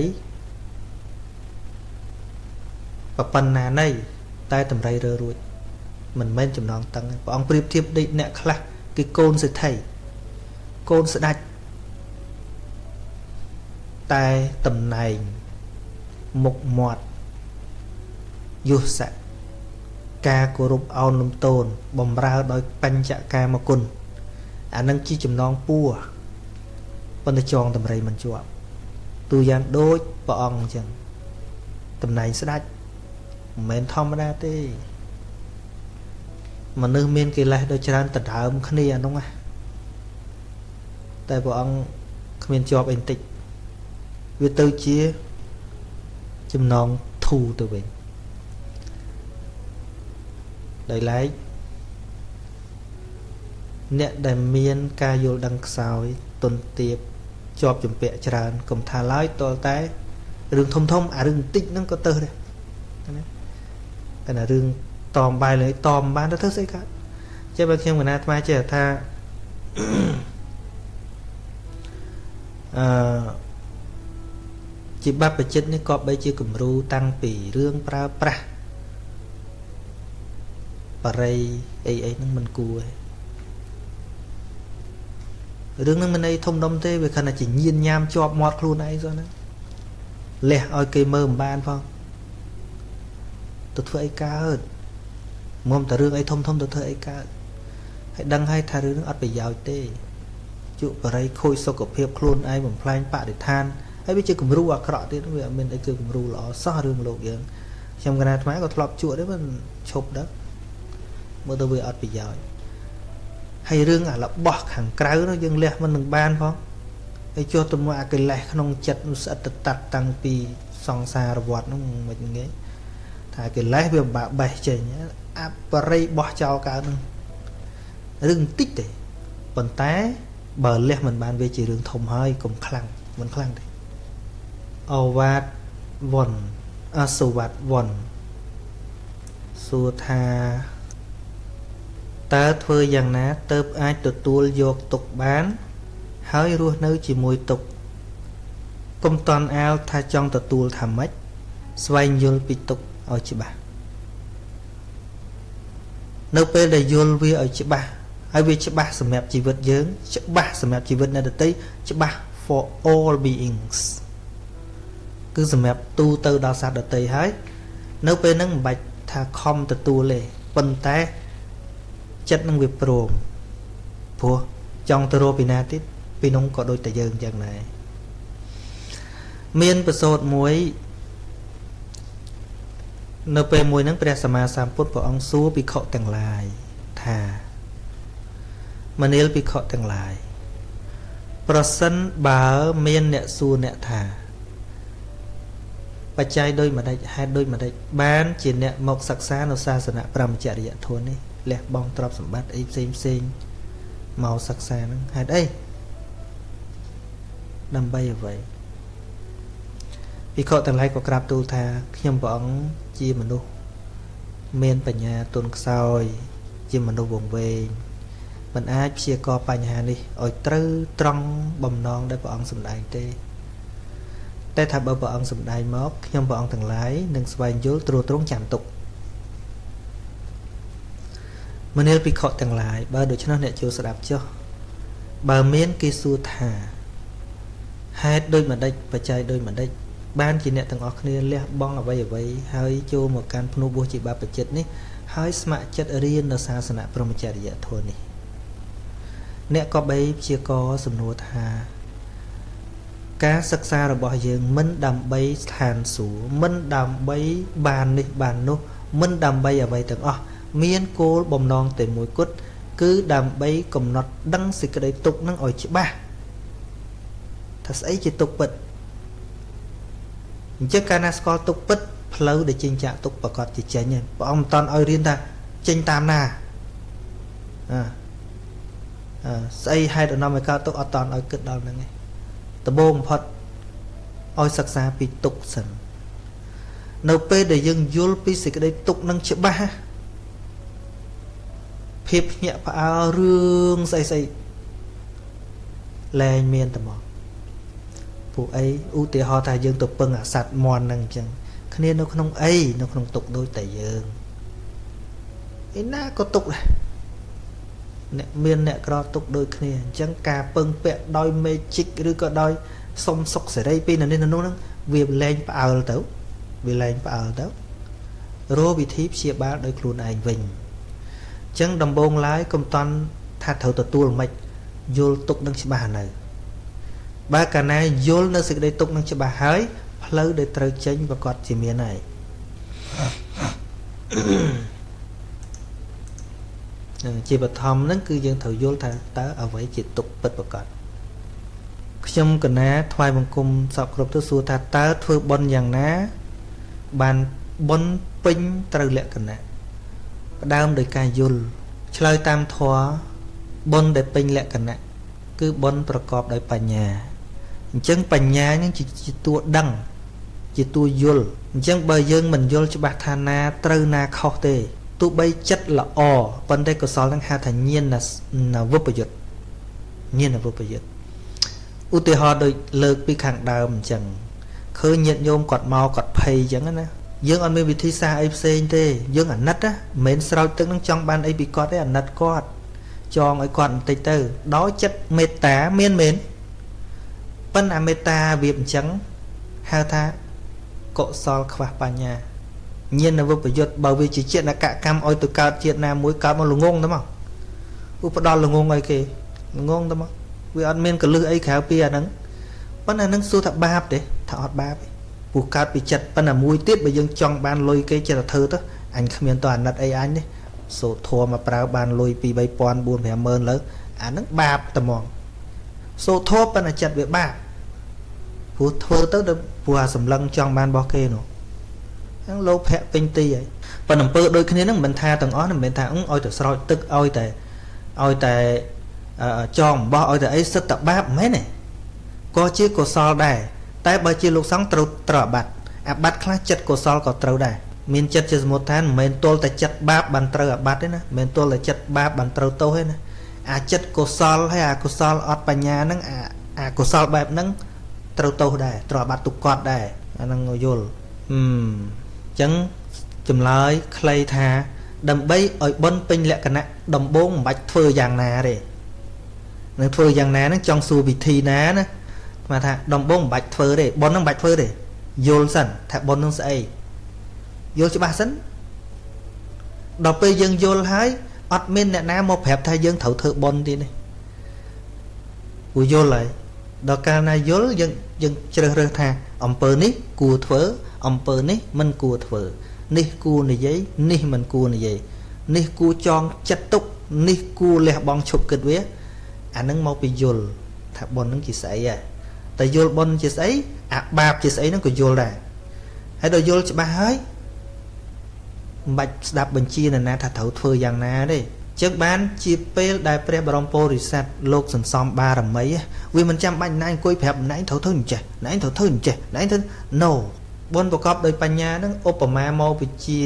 ក៏ប៉ុណ្ណាណីតែតម្រៃរើរួចមិនមែនចំណងតឹងព្រះអង្គប្រៀបធៀបដូចអ្នកខ្លះគឺកូនសេដ្ឋីកូនស្ដាច់តែតំណែងមុខមាត់យុស័កការគោរពអោនលំទោនបំរើដោយបញ្ចកាមគុណអានឹងជាចំណងពួរ ប៉ុន្តែចងតម្រៃមិនជាប់ទូយ៉ាងដូចព្រះអង្គអញ្ចឹងតំណែងស្ដេចមិនមែនធម្មតាទេមនុស្សមានកិលេសដូចច្រើនដដើមគ្នាអានោះណាតែព្រះអង្គគ្មានជាប់អីបន្តិចវាទៅជាចំណងធូរទៅវិញដោយឡែកអ្នកដែលមានការយល់ដឹងខ្សោយទុនទៀប ជាប់ជំពាក់ច្រើនកុំថាឡើយតលតែរឿងធំធំអារឿងបន្តិចហ្នឹងក៏ទៅដែរណាតែរឿងតមបាយលើតមបានទៅធ្វើស្អីកើតចេះបើខ្ញុំកណាអាត្មាចេះថាអឺជាបព្វជិតនេះក៏បីជាគំរូតាំងពីរឿងប្រើប្រាស់បរិយអីអីហ្នឹងមិនគួរទេ រឿងហ្នឹងមិនអីធំដុំទេវាខណៈជាញៀនញ៉ាំជាប់មាត់ខ្លួនឯងសោះហ្នឹងលះឲ្យគេមើលមិនបានផងទៅធ្វើអីកើតមុំតែរឿងអីធំធំទៅធ្វើអីកើតហើយដឹងហើយថារឿងហ្នឹងអត់ប្រយោជន៍ទេជក់បរិយខូចសុខភាពខ្លួនឯងបំផ្លាញបរិស្ថានហើយវាជាគំរូអាក្រក់ទៀតវាអត់មានអីគឺគំរូល្អសោះរឿងលោកយើងខ្ញុំកណាអាត្មាក៏ធ្លាប់ជក់ដែរមិនឈប់ដែរមើលទៅវាអត់ប្រយោជន៍ ហើយរឿងអារបស់ខាងក្រៅនោះយើងលះមិននឹងបានផងហើយចុះទៅមកអាកិលេសក្នុងចិត្តនោះស្អិតទៅតាត់តាំងពីសង្សារវត្តនោះមិនងាយថាកិលេសវាបាក់បេះចេញអបរិយបោះចោលកើតនឹងរឿងបន្តិចទេប៉ុន្តែបើលះមិនបានវាជារឿងធំហើយកុំខ្លាំងមិនខ្លាំងទេអវាតវ័នអសុវត្តវ័នសួរថា តើធ្វើយ៉ាងណាទៅអាចទទួលយកទុកបាន ហើយរស់នៅជាមួយទុកកុំតន់អាលថាចង់ទទួលថាម៉េចស្វែងយល់ពីទុកឲ្យច្បាស់នៅពេលដែលយល់វាឲ្យច្បាស់ហើយវាច្បាស់សម្រាប់ជីវិតយើង ច្បាស់សម្រាប់ជីវិតអ្នកដទៃច្បាស់ for all beings គឺសម្រាប់ទូទៅដល់សត្វដទៃហើយនៅពេលហ្នឹងមិនបាច់ថាខំទទួលទេប៉ុន្តែ ចិត្តនឹងវាព្រមព្រោះចង់ទៅរកពីណាទៀតពីនោះក៏ដូចតែយើងចឹងដែរមានប្រសូតមួយ នៅពេលមួយហ្នឹងព្រះសម្មាសម្ពុទ្ធព្រះអង្គសួរភិក្ខុទាំងឡាយថាមនាលភិក្ខុទាំងឡាយប្រសិនបើមានអ្នកសួរអ្នកថាបច្ច័យដោយម្ដេចហេតុដោយម្ដេចបានជាអ្នកមកសិក្សានៅសាសនាព្រមចរិយធម៌នេះ លះបង់ទ្រព្យសម្បត្តិអីផ្សេងផ្សេងមកសិក្សាហ្នឹងហេតុអីដើម្បីអ្វីភិក្ខុទាំងឡាយក៏ក្រាបទូលថាខ្ញុំព្រះអង្គជាមនុស្សមានបញ្ញាទុនខ្សោយ ជាមនុស្សវង្វេងមិនអាចព្យាករបញ្ហានេះឲ្យត្រូវត្រង់បំណងដែលព្រះអង្គសម្ដែងទេតែថាបើព្រះអង្គសម្ដែងមកខ្ញុំព្រះអង្គទាំងឡាយនឹងស្វែងយល់ត្រួតត្រងចាំទុក មនាលភិក្ខុទាំងឡាយបើដូច្នោះអ្នកចូលស្ដាប់ចុះបើមានគេសួរថាហេតុដូចម្ដេចបច្ច័យដូចម្ដេចបានជាអ្នកទាំងអស់គ្នាលះបង់អ្វីអ្វីហើយចូលមកកាន់ភ្នោះបួសជាបាបចិត្តនេះហើយស្ម័គ្រចិត្តរៀននៅសាសនាព្រហ្មចរិយធម៌នេះអ្នកក៏បីព្យាករសំណួរថា ការសិក្សារបស់យើងមិនដើម្បីស្ថានសួគ៌មិនដើម្បីបាននេះបាននោះមិនដើម្បីអ្វីទាំងអស់ មានគោលបំណងតែមួយគត់គឺដើម្បីកំណត់ដឹងសេចក្តីទុកនឹងឲ្យច្បាស់ថាស្អីជាទុកពិតអញ្ចឹងកាលណាស្គាល់ទុកពិតផ្លូវដែលចេញចាក់ទុកប្រកាសជាចេញហើយព្រះអង្គមិនតន់ឲ្យរៀនថាចេញតាមណាអឺស្អីហេតុអនុមឲ្យកើតទុកអត់តន់ឲ្យគិតដល់ហ្នឹងឯងដំបូងបំផុតឲ្យសិក្សាពីទុកសិននៅពេលដែលយើងយល់ពីសេចក្តីទុកនឹងច្បាស់ ភាពភ្ញាក់ផ្អើលរឿងស្អីស្អីលែងមានតែមកពួកអីឧទាហរណ៍ថាយើងទៅពឹងអាសัตว์មន់ហ្នឹងអញ្ចឹងគ្នានៅក្នុងអីនៅក្នុងទុកដូចតែយើងឯណាក៏ទុកដែរអ្នកមានអ្នកក្រទុកដូចគ្នាអញ្ចឹងការពឹងពាក់ដោយ magic ឬក៏ដោយសុំសុខសេរីពីនៅនេះនៅនោះហ្នឹងវាលែងផ្អើលទៅវាលែងផ្អើលទៅរកវិធីព្យាបាលដោយខ្លួនឯងវិញអញ្ចឹងដំបូងឡើយកុំតន់ថាត្រូវទទួលមិនយល់ទុកនឹងច្បាស់នៅបើកាលណាយល់នៅសេចក្តីទុកនឹងច្បាស់ហើយផ្លូវដែលត្រូវចេញប្រកាសជាមានហើយនឹងជាបឋមហ្នឹងគឺយើងត្រូវយល់ថាតើអ្វីជាទុកពិតប្រកបខ្ញុំកណាថ្វាយបង្គំសពគ្រប់ទៅសួរថាតើធ្វើបុណ្យយ៉ាងណា បានបុណ្យពេញត្រូវលក្ខណៈ ផ្ដើមដោយការយល់ឆ្លើយតាមធម៌បុណ្យដែលពេញលក្ខណៈគឺបុណ្យប្រកបដោយបញ្ញាអញ្ចឹងបញ្ញានឹងជាតួដឹង ជាតួយល់អញ្ចឹងបើយើងមិនយល់ច្បាស់ថាណាត្រូវណាខុសទេទោះបីចិត្តល្អប៉ុន្តែកុសលនឹងហៅថាញាណនវពយុទ្ធញាណវពយុទ្ធឧទាហរណ៍ដូចលើកពីខាងដើមអញ្ចឹងឃើញញាតិញោមគាត់មកគាត់ភ័យអញ្ចឹងណា យើងអត់មានវិធីសាស្ត្រអីផ្សេងទេយើងអាណិតណាមិនមែនស្រោចទឹកនឹងចង់បានអីពីគាត់ទេអាណិតគាត់ចងឲ្យគាត់បន្តិចទៅ ដោយចិត្តមេត្តាមានមែនប៉ុន្តែមេត្តាវាអញ្ចឹងហៅថាកុសលខ្វះបញ្ញាញាណវិបយុទ្ធបើវាជាជាតិកកម្មឲ្យទៅកើតជាតិណាមួយកើតមកល្ងងទៅមកឧបដល់ល្ងងឲ្យគេល្ងងទៅមកវាអត់មានកលឹះអីក្រៅពីអាហ្នឹងប៉ុន្តែនឹងសួរថាបាបទេថាអត់បាបទេ ព្រោះកើតពីចិត្តប៉ុន្តែមួយទៀតបើយើងចង់បានលុយគេចិត្តទៅធ្វើទៅអញគ្មានតអាណិតអីអញទេសូត្រធម៌មកប្រើបានលុយ2 3000 4 50000លើអាហ្នឹងបាបតែហ្មងសូត្រធម៌ប៉ុន្តែចិត្តវាបាបព្រោះធ្វើទៅព្រោះអាសម្លឹងចង់បានរបស់គេនោះហ្នឹងលោភៈពេញទីហើយប៉ុន្តែអំពើដូចគ្នាហ្នឹងមិនថាទាំងអស់មិនមែនថាឲ្យទៅស្រោចទឹកឲ្យតែឲ្យតែចងអំបោះឲ្យតែអីសិតតបាបមិនមែនទេក៏ជាកុសលដែរ តែបើជាលោកសង្ឃត្រូវត្រូវអាបត្តិអាបត្តិខ្លះចិត្តកុសលក៏ត្រូវដែរមានចិត្តជាសមុទ្ឋានមិនមែនទល់តែចិត្តបាបបានត្រូវអាបត្តិទេណាមិនមែនទល់តែចិត្តបាបបានត្រូវទោសទេណាអាចិត្តកុសលហើយអាកុសលអត់បញ្ញាហ្នឹងអាអាកុសលបែបហ្នឹងត្រូវទោសដែរត្រូវអាបត្តិទុកគាត់ដែរអាហ្នឹងយល់អឺអញ្ចឹងចម្លើយខ្លីថា ដើម្បីឲ្យបនពេញលក្ខណៈដំបូងមិនបាច់ធ្វើយ៉ាងណាទេនឹងធ្វើយ៉ាងណាហ្នឹងចង់សួរវិធីណាណា ស្មាថាដំបូងមិនបាច់ធ្វើទេបនហ្នឹងមិនបាច់ធ្វើទេយល់សិនថាបនហ្នឹងស្អីយល់ច្បាស់សិនដល់ពេលយើងយល់ហើយអត់មានអ្នកណាមកប្រាប់ថាយើងត្រូវធ្វើបនទៀតទេព្រោះយល់ហើយដល់កាលណាយល់យើងយើងជ្រើសរើសថាអំពើនេះគួរធ្វើអំពើនេះមិនគួរធ្វើ នេះគួរនិយាយនេះមិនគួរនិយាយនេះគួរចងចិត្តទុកនេះគួរលះបង់ឈប់គិតវាអានឹងមកពីយល់ថាប៉ុននឹងជាស្អីហ៎ តែយល់ប៉ុនជាស្អីអាបាបជាស្អីនឹងក៏យល់ដែរហើយដល់យល់ច្បាស់ហើយមិនបាច់ស្ដាប់បញ្ជានរណាថាត្រូវធ្វើយ៉ាងណាទេចឹងបានជាពេលដែលព្រះបរមពោធិសត្វលោកសន្សំបារមីវាមិនចាំបាច់ណែអង្គុយប្រាប់ណែត្រូវធ្វើអញ្ចេះណែត្រូវធ្វើអញ្ចេះណែធ្វើ no បុណ្យប្រកបដោយបញ្ញានឹងឧបមាមកវិជា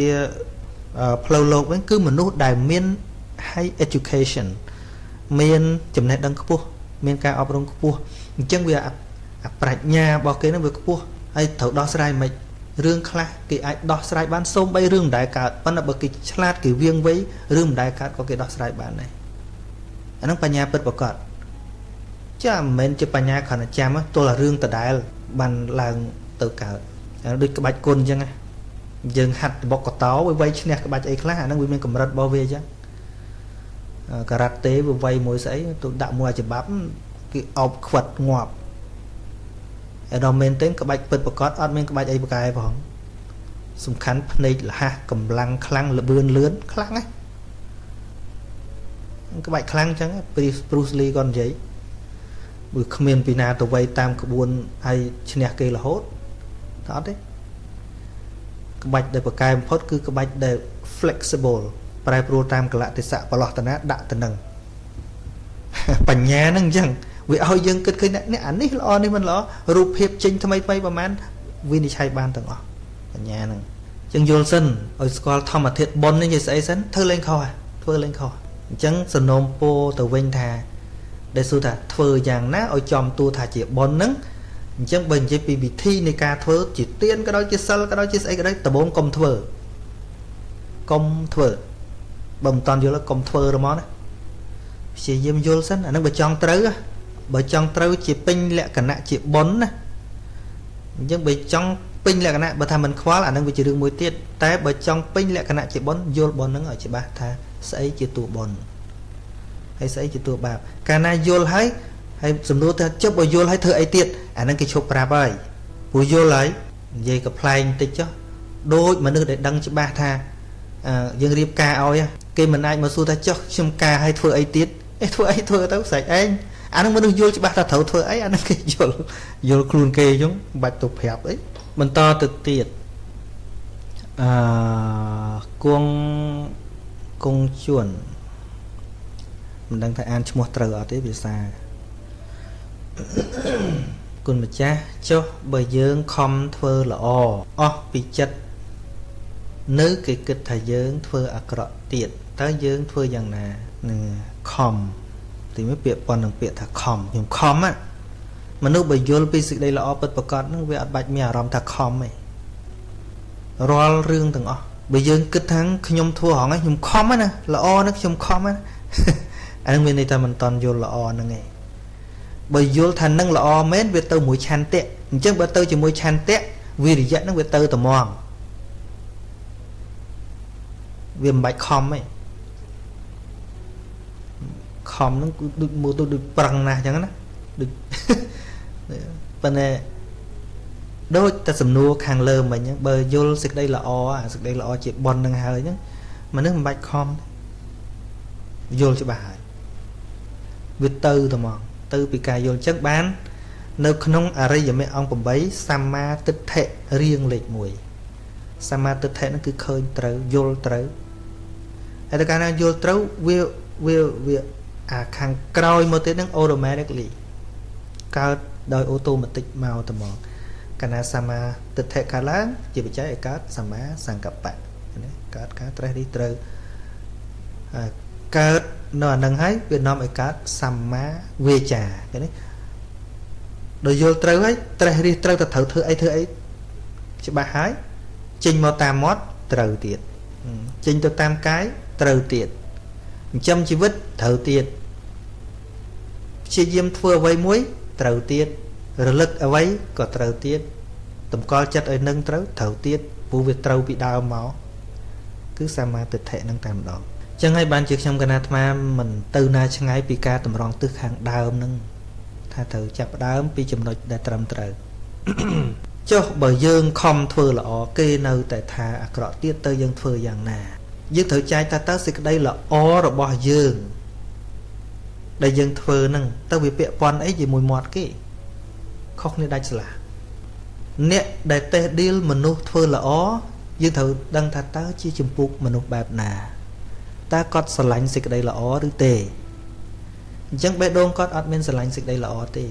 ផ្លូវលោកវិញគឺមនុស្សដែលមាន high education មានចំណេះដឹងខ្ពស់មានការអប់រំខ្ពស់អញ្ចឹងវាអា ប្រាជ្ញារបស់គេនឹងវាខ្ពស់ហើយត្រូវដោះស្រាយមិនរឿងខ្លះគេអាចដោះស្រាយបានសូម្បីរឿងមិនដែលកើតប៉ុន្តែបើគេឆ្លាតគេវៀងវៃរឿងមិនដែលកើតក៏គេដោះស្រាយបានដែរអាហ្នឹងបញ្ញាពិតប្រកបចាមិនមែនជាបញ្ញាគ្រាន់តែចាំទល់តែរឿងដដែលបានឡើងទៅកើតដូចក្បាច់គុណអញ្ចឹងយើងហាត់បុកកតោវាវាយឈ្នះក្បាច់អីខ្លះអាហ្នឹងវាមានកម្រិតរបស់វាអញ្ចឹងការ៉ាតេវាវាយមួយស្អីទៅដាក់មួយអាច្បាប់គេអោបខ្វិតងាប់ ឯដល់មែនទេក្បាច់ពិតប្រកបអត់មានក្បាច់អីប្រកែផងសំខាន់ភ្នែកលះកម្លាំងខ្លាំងលបឿនលឿនខ្លាំងណាក្បាច់ខ្លាំងអញ្ចឹងព្រីប្រូសលីក៏និយាយបើគ្មានពីណាទៅវ័យតាមក្បួនហើយឈ្នះគេរហូតតើអត់ទេក្បាច់ដែលប្រកែបំផុតគឺក្បាច់ដែល flexible ប្រែប្រួលតាមកលៈទេសៈបលោះតនាដាក់ទៅនឹងបញ្ញាហ្នឹងអញ្ចឹង វាឲ្យយើងគិតឃើញនេះអានេះល្អនេះមិនល្អរូបភាពចេញថ្មីថ្មីប្រហែលវិនិច្ឆ័យបានទាំងអស់បញ្ញាហ្នឹងចឹងយល់សិនឲ្យស្គាល់ធម្មធាតុប៉ុននេះនិយាយស្អីសិនធ្វើលេងខុសធ្វើលេងខុសអញ្ចឹងសនំពោទៅវិញថាដែលសួរថាធ្វើយ៉ាងណាឲ្យចំតួថាជាប៉ុនហ្នឹងអញ្ចឹងបើនិយាយពីវិធីនៃការធ្វើជាទៀនក៏ដោយជាសិលក៏ដោយជាស្អីក៏ដោយដំបូងកុំធ្វើកុំធ្វើបើមិនតន់យល់កុំធ្វើហ្មងណាព្យាយាមយល់សិនអានឹងបើចង់ត្រូវ បើចង់ត្រូវជាពេញលក្ខណៈជាប៉ុនណាអញ្ចឹងបើចង់ពេញលក្ខណៈបើថាមិនខ្វល់អានឹងវាជារឿងមួយទៀតតែបើចង់ពេញលក្ខណៈជាប៉ុនយល់ប៉ុនហ្នឹងឲ្យច្បាស់ថាស្អីជាតួប៉ុនហើយស្អីជាតួបាបកាលណាយល់ហើយហើយសំណួរថាជប់បើយល់ហើយធ្វើអីទៀតអានឹងគេឈប់ប្រាប់ហើយព្រោះយល់ហើយនិយាយកំ pl ែងតិចចុះដូចមនុស្សដែលដឹងច្បាស់ថាយើងរៀបការឲ្យគេមិនអាចមកសួរថាចុះខ្ញុំការឲ្យធ្វើអីទៀតអេធ្វើអីធ្វើទៅស្រេចឯង អានឹងមនុស្សយល់ច្បាស់ថាត្រូវធ្វើអីអានឹងគេយល់យល់ខ្លួនគេអញ្ចឹងមិនបាច់ទៅប្រាប់អីបន្តទៅទៀតអឺគង់គង់ជួនមិនដឹងថាអានឈ្មោះត្រូវអត់ទេភាសាគុណម្ចាស់ចុះបើយើងខំធ្វើល្អអស់ពីចិត្តនៅគេគិតថាយើងធ្វើអាក្រក់ទៀតតើយើងធ្វើយ៉ាងណានឹងខំ ទីមួយពាក្យប៉ុននឹងពាក្យថាខំខ្ញុំខំណាមនុស្សបើយល់ពីសេចក្តីល្អពិតប្រាកដហ្នឹងវាអត់បាច់មានអារម្មណ៍ថាខំទេរាល់រឿងទាំងអស់បើយើងគិតថាខ្ញុំធ្វើហងខ្ញុំខំណាល្អណាខ្ញុំខំណាអានឹងមានន័យថាមិនតន់យល់ល្អហ្នឹងឯងបើយល់ថានឹងល្អមែនវាទៅមួយឆន្ទៈអញ្ចឹងបើទៅជាមួយឆន្ទៈវិរិយៈហ្នឹងវាទៅត្មងវាមិនបាច់ខំទេ ខំហ្នឹងគឺដូចមើលទៅដូចប្រឹងណាស់អញ្ចឹងណាដូចប៉ុន្តែដូចតែសំណួរខាងលើមិញហ្នឹងបើយល់សេចក្តីល្អអាសេចក្តីល្អជាប៉ុននឹងហើយហ្នឹងមនុស្សមិនបាច់ខំយល់ច្បាស់ហើយវាទៅតែមកទៅពីការយល់ចឹងបាន នៅក្នុងអរិយមគ្គអង្គ8សម្មាទិដ្ឋិរៀងលេខ1សម្មាទិដ្ឋិហ្នឹងគឺឃើញត្រូវយល់ត្រូវហើយតែកាលណាយល់ត្រូវវាវាវា អាខាងក្រោយមកទៀតហ្នឹង automatically កើតដោយអូតូម៉ាទិកមកតែមកកាលណាសម្មាទិដ្ឋិកើតឡើងជាបច្ច័យឲ្យកើតសម្មាសង្កបៈណាកើតការត្រេះរិះត្រូវកើតនៅអានឹងហើយវានាំឲ្យកើតសម្មាវាចាឃើញទេដោយយល់ត្រូវហើយត្រេះរិះត្រូវទៅត្រូវធ្វើអីធ្វើអីច្បាស់ហើយចេញមកតាមមាត់ត្រូវទៀតចេញទៅតាមកាយត្រូវទៀត ចិញ្ចឹមជីវិតត្រូវទៀតព្យាយាមធ្វើអ្វីមួយត្រូវទៀតរលឹកអ្វីក៏ត្រូវទៀតតម្កល់ចិត្តឲ្យនឹងត្រូវត្រូវទៀតព្រោះវាត្រូវពីដើមមកគឺសមាទិដ្ឋិនឹងតែម្ដងចឹងហើយបានជាខ្ញុំកណាអាត្មាមិនទៅណាឆ្ងាយពីការតម្រង់ទិសខាងដើមនឹងថាត្រូវចាប់ដើមពីចំណុចដែលត្រឹមត្រូវចុះបើយើងខំធ្វើល្អគេនៅតែថាអាក្រក់ទៀតទៅយើងធ្វើយ៉ាងណា យើងត្រូវចែកថាតើសេចក្តីល្អរបស់យើង ដែលយើងធ្វើហ្នឹងទៅវាពាក់ព័ន្ធអីជាមួយមាត់គេខុសគ្នាដាច់ស្រឡះអ្នកដែលតេះឌីលមនុស្សធ្វើល្អយើងត្រូវដឹងថាតើជាចម្ពោះមនុស្សបែបណាតើគាត់ស្រឡាញ់សេចក្តីល្អឬទេអញ្ចឹងបេះដូងគាត់អត់មានស្រឡាញ់សេចក្តីល្អទេ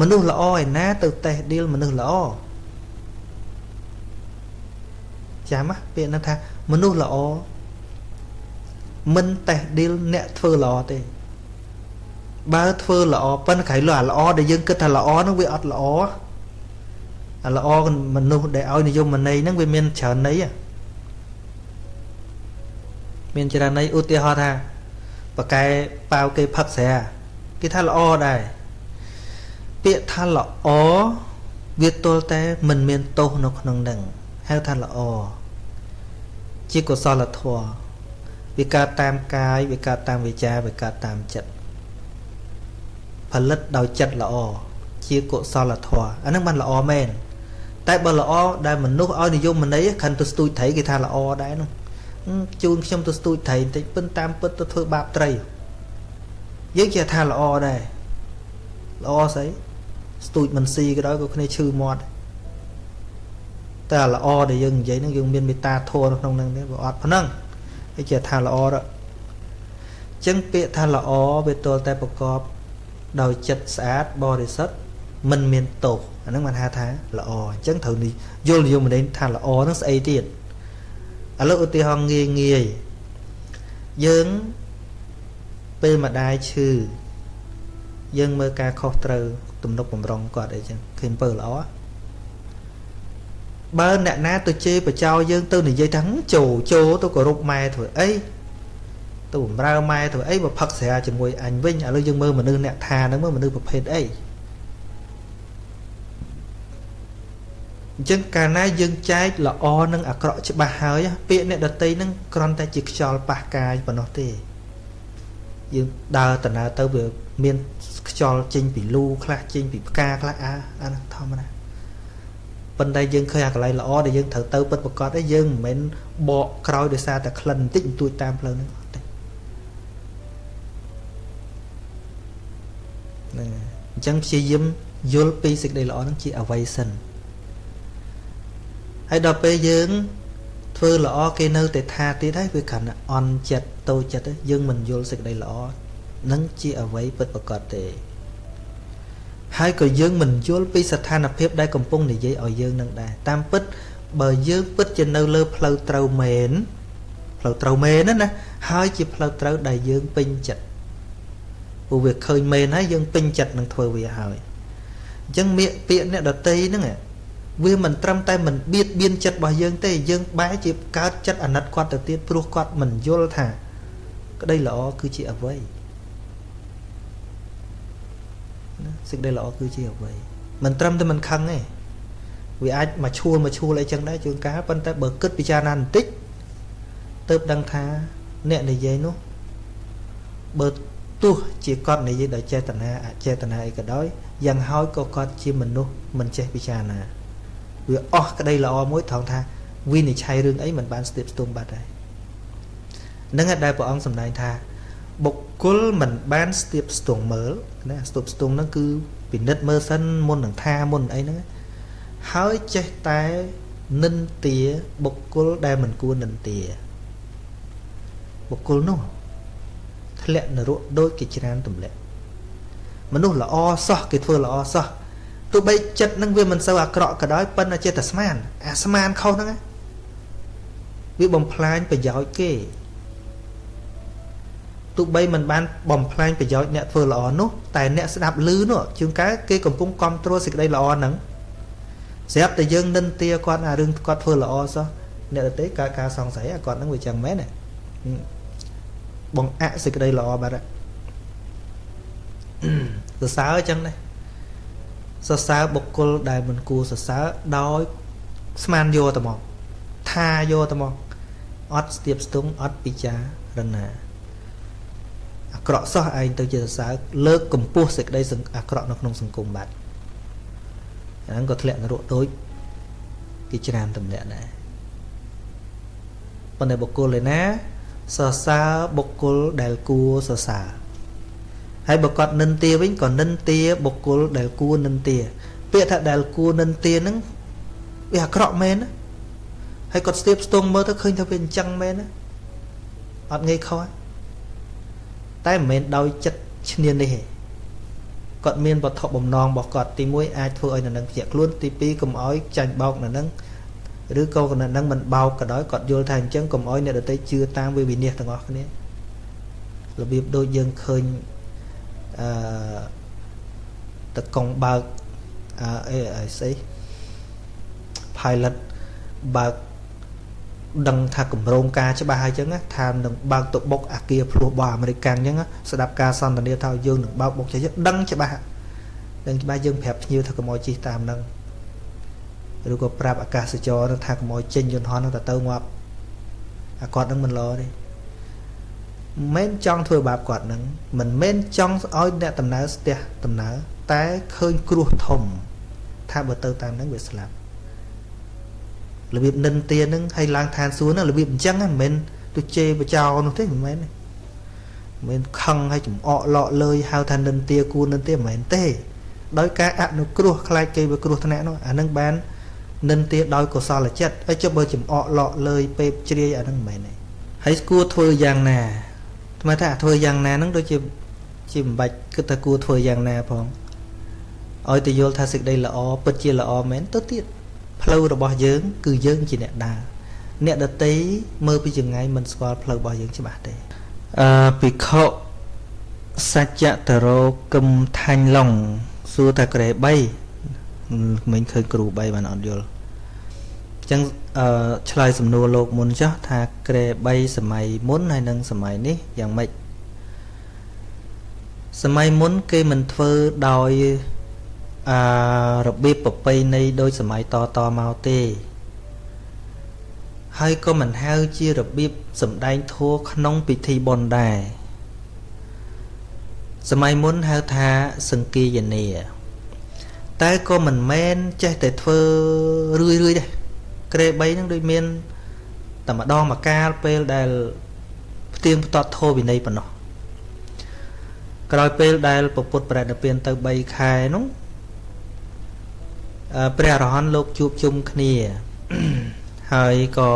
មនុស្សល្អឯណាទៅតេះឌីលមនុស្សល្អ ចាំណាពាក្យហ្នឹងថាមនុស្សល្អមិនតេះឌីលអ្នកធ្វើល្អទេបើធ្វើល្អប៉ុន្តែក្រៃលោះអាល្អដែលយើងគិតថាល្អហ្នឹងវាអត់ល្អអាល្អមនុស្សដែលឲ្យនិយមន័យហ្នឹងវាមានច្រើនន័យមានច្រើនន័យឧទាហរណ៍ថាបកែប៉ាវគេផឹកស្រាគេថាល្អដែរពាក្យថាល្អវាទល់តែមិនមានទោសនៅក្នុងនឹង ហៅថាល្អជាកុសលធម៌វាកើតតាមកាយវាកើតតាមវាចាវាកើតតាមចិត្តផលិតដោយចិត្តល្អជាកុសលធម៌អានឹងបានល្អមែនតែបើល្អដែលមនុស្សឲ្យនិយមន័យខិនទៅស្ទូចត្រីគេថាល្អដែរនោះជូនខ្ញុំទៅស្ទូចត្រីបន្តិចពិនតាមពិតទៅធ្វើបាបត្រីយើងជាថាល្អដែរល្អស្អីស្ទូចមិនស៊ីក៏ដោយក៏គ្នាឈឺមាត់ តែល្អដែលយើងនិយាយហ្នឹងយើងមានមេត្តាធម៌នៅក្នុងហ្នឹងទេបើអត់ប៉ុណ្ណឹងឯជាថាល្អទៅចឹងពាក្យថាល្អវាទល់តែប្រកបដោយចិត្តស្អាតបរិសុទ្ធមិនមានទោសអាហ្នឹងបានហៅថាល្អអញ្ចឹងត្រូវនេះយល់យល់មិនថាល្អហ្នឹងស្អីទៀតឥឡូវឧទាហរណ៍ងាយងាយយើងពេលម្ដាយឈឺយើងមើលការខុសត្រូវទំនុកបំរុងគាត់អីចឹងឃើញអំពើល្អ បើអ្នកណាទៅជេរបចោយើងទៅនិយាយថាចូលចូលទៅគោរពម៉ែធ្វើអីទៅបំរើម៉ែធ្វើអីបើផឹកស្រាជាមួយអញវិញឥឡូវយើងមើលមនុស្សអ្នកថាហ្នឹងមើលមនុស្សប្រភេទអីអញ្ចឹងកាលណាយើងចែកល្អនិងអាក្រក់ច្បាស់ហើយពាក្យអ្នកដតីហ្នឹងគ្រាន់តែជាខ្យល់ប៉ះកាយប៉ុណ្ណោះទេយើងដើរដំណើរទៅវាមានខ្យល់ចេញពីលូខ្លះចេញពីផ្កាខ្លះអាអានោះធម្មតា ប៉ុន្តែយើងឃើញអាកន្លែងល្អដែលយើងត្រូវទៅពិតប្រកបឯងយើងមិនមែនបកក្រោយដោយសារតែក្លិនបន្តិចបន្តួចតាមផ្លូវហ្នឹងអត់ទេហ្នឹងអញ្ចឹងព្យាយាមយល់ពីសេចក្តីល្អហ្នឹងជាអ្វីសិនហើយដល់ពេលយើងធ្វើល្អគេនៅតែថាទៀតហើយវាគ្រាន់តែអន់ចិត្តតូចចិត្តយើងមិនយល់សេចក្តីល្អនឹងជាអ្វីពិតប្រាកដទេ ហើយក៏យើងមិនយល់ពីស្ថានភាពដែលកំពុងនិយាយឲ្យយើងនឹងដែរតាមពិតបើយើងពិតជានៅលើផ្លូវត្រូវមែនផ្លូវត្រូវមែនណាហើយជាផ្លូវត្រូវដែលយើងពេញចិត្តព្រោះវាឃើញមែនហើយយើងពេញចិត្តនឹងធ្វើវាហើយអញ្ចឹងពាក្យអ្នកដតីហ្នឹងវាមិនត្រឹមតែមិនបៀតបៀនចិត្តរបស់យើងទេយើងបែរជាកើតចិត្តអាណិតគាត់ទៅទៀតព្រោះគាត់មិនយល់ថា ក្តីល្អគឺជាអ្វី ណាសេចក្តីល្អគឺជាអ្វីមិនត្រឹមតែមិនខឹងទេវាអាចមកឈួលមកឈួលអីចឹងដែរជួនកាលប៉ុន្តែបើគិតពិចារណាបន្តិចទៅដឹងថាអ្នកនិយាយនោះបើទោះជាគាត់និយាយដោយចេតនាអចេតនាអីក៏ដោយយ៉ាងហើយក៏គាត់ជាមនុស្សមិនចេះពិចារណាវាអស់ក្តីល្អមួយត្រង់ថាវិនិច្ឆ័យរឿងអីមិនបានស្ទាបស្ទង់បាត់ហើយនឹងដែលព្រះអង្គសម្ដែងថាបុគ្គលមិនបានស្ទាបស្ទង់មើល ណាស្ទាបស្ទង់ហ្នឹងគឺពិនិត្យមើលសិនមុននឹងថាមុនអីហ្នឹងហើយចេះតែនិន្ទាបុគ្គលដែលមិនគួរនិន្ទាបុគ្គលនោះធ្លាក់នរកដូចគេច្រានទម្លាក់មនុស្សល្អសោះគេធ្វើល្អសោះទោះបីចិត្តនឹងវាមិនសូវអាក្រក់ក៏ដោយប៉ុន្តែចេះតែស្មានអាស្មានខុសហ្នឹងវាបំផ្លាញប្រយោជន៍គេ ទោះបីមិនបានបំផ្លាញប្រយោជន៍អ្នកធ្វើល្អនោះតែអ្នកស្ដាប់ឮនោះជួនកាលគេកំពុងគ្រប់គ្រងសេចក្តីល្អហ្នឹងស្រាប់តែយើងនិន្ទាគាត់អារឿងគាត់ធ្វើល្អសោះអ្នកដទៃកើតការសង្ស័យគាត់ហ្នឹងវាចឹងមែនទេបងអសេចក្តីល្អបាត់សរសើរចឹងដែរសរសើរបុគ្គលដែលមិនគួរសរសើរដោយស្មានយកទៅមកថាយកទៅមកអត់ស្ទាបស្ទង់អត់ពិចារណាអា ក្រក់សោះឯងទៅជាសរសើរលើកកម្ពស់សេចក្តីអាក្រក់នៅក្នុងសង្គមបាត់អាហ្នឹងក៏ធ្លាក់នរកដូចគេច្រានទម្លាក់ដែរប៉ុន្តែបុគ្គលឯណាសរសើរបុគ្គលដែលគួរសរសើរហើយបើគាត់និន្ទាវិញក៏និន្ទាបុគ្គលដែលគួរនិន្ទាពាក្យថាដែលគួរនិន្ទាហ្នឹងវាអាក្រក់មែនណាហើយគាត់ស្ទាបស្ទងមើលទៅឃើញថាវាអញ្ចឹងមែនណាអត់ងាយខុស តែមិនមែនដោយចិត្តឈ្នាននេះទេគាត់មានវត្ថុបំណងរបស់គាត់ទី1អាចធ្វើឲ្យនៅនឹងភ្ញាក់ខ្លួនទី2កុំឲ្យចាញ់បោកនៅនឹងឬក៏កណ្ដឹងមិនបោកក៏ដោយគាត់យល់ថាអញ្ចឹងកុំឲ្យអ្នកដទៃជឿតាមវាវិនិច្ឆ័យទាំងអស់គ្នារបៀបដូចយើងឃើញអឺតកងបើកអឺអីស្អី pilot បើក ដឹងថាគម្រោងការច្បាស់ហើយចឹងថានឹងបើកទៅបុកអាគារភ្លោះរបស់អាមេរិកអញ្ចឹងស្ដាប់ការសន្ទនាថាយើងនឹងបើកបុកចេះដឹងច្បាស់ដឹងច្បាស់យើងប្រាប់ភ្ញៀវថាកុំឲ្យជិះតាមនឹងឬក៏ប្រាប់អាកាសចរណ៍ថាកុំឲ្យចេញយន្តហោះនឹងទៅទៅងាប់អាគាត់នឹងមិនល្អទេមិនចង់ធ្វើបាបគាត់នឹងមិនមែនចង់ឲ្យអ្នកដំណើរស្ទះដំណើរតែឃើញគ្រោះធំ ថាបើទៅតាមនឹងវាស្លាប់ របៀបនិន្ទានឹងឲ្យឡើងឋានសួគ៌ហ្នឹងរបៀបអញ្ចឹងមិនមែនទៅជេរបចោនោះទេមិនមែនទេមិនមែនខឹងឲ្យចំអកលក់លើយហៅថានិន្ទាគួរនិន្ទាមិនមែនទេ ដោយការអនុគ្រោះខ្លាចគេវាគ្រោះថ្នាក់នោះអានឹងបាននិន្ទាដោយកុសលចិត្តហើយចុះបើចំអកលក់លើយពេបជ្រាយអានឹងមិនមែនទេហើយគួរធ្វើយ៉ាងណាថ្មថាធ្វើយ៉ាងណាហ្នឹងដូចជាជាមិនបាច់គិតថាគួរធ្វើយ៉ាងណាផងឲ្យទៅយល់ថាសេចក្តីល្អពិតជាល្អមែនទៅទៀត ផ្លូវរបស់យើង គឺយើងជាអ្នកដើរអ្នកដតីមើលពីចង្ងាយមិនស្គាល់ផ្លូវរបស់យើងច្បាស់ទេអឺភិក្ខុសច្ចតរោគឹមថាញ់ឡុងសសួរថាក្រេ3មិញឃើញគ្រូ3បានអត់យល់អញ្ចឹងអឺឆ្លើយសំណួរលោកមុនចុះថាក្រេ3សម័យមុនហើយនិងសម័យនេះយ៉ាងម៉េចសម័យមុនគេមិនធ្វើដោយ អឺរបៀបប្រពៃណីដោយសម័យតតមកទេ ហើយក៏មិនហៅជារបៀបសម្ដែងធัวក្នុងពិធីបុណ្យដែរសម័យមុនហៅថាសង្គាយនាតែក៏មិនមែនចេះតែធ្វើរឿយរឿយដែរក្រេ3ហ្នឹងដូចមានតែម្ដងមកកាលពេលដែលផ្ទៀងផ្ទាត់ធោវិន័យប៉ុណ្ណោះក្រោយពេលដែលពពុទ្ធប្រតិពានទៅ3ខែនោះ ព្រះអរហន្តលោកជួបជុំគ្នាហើយក៏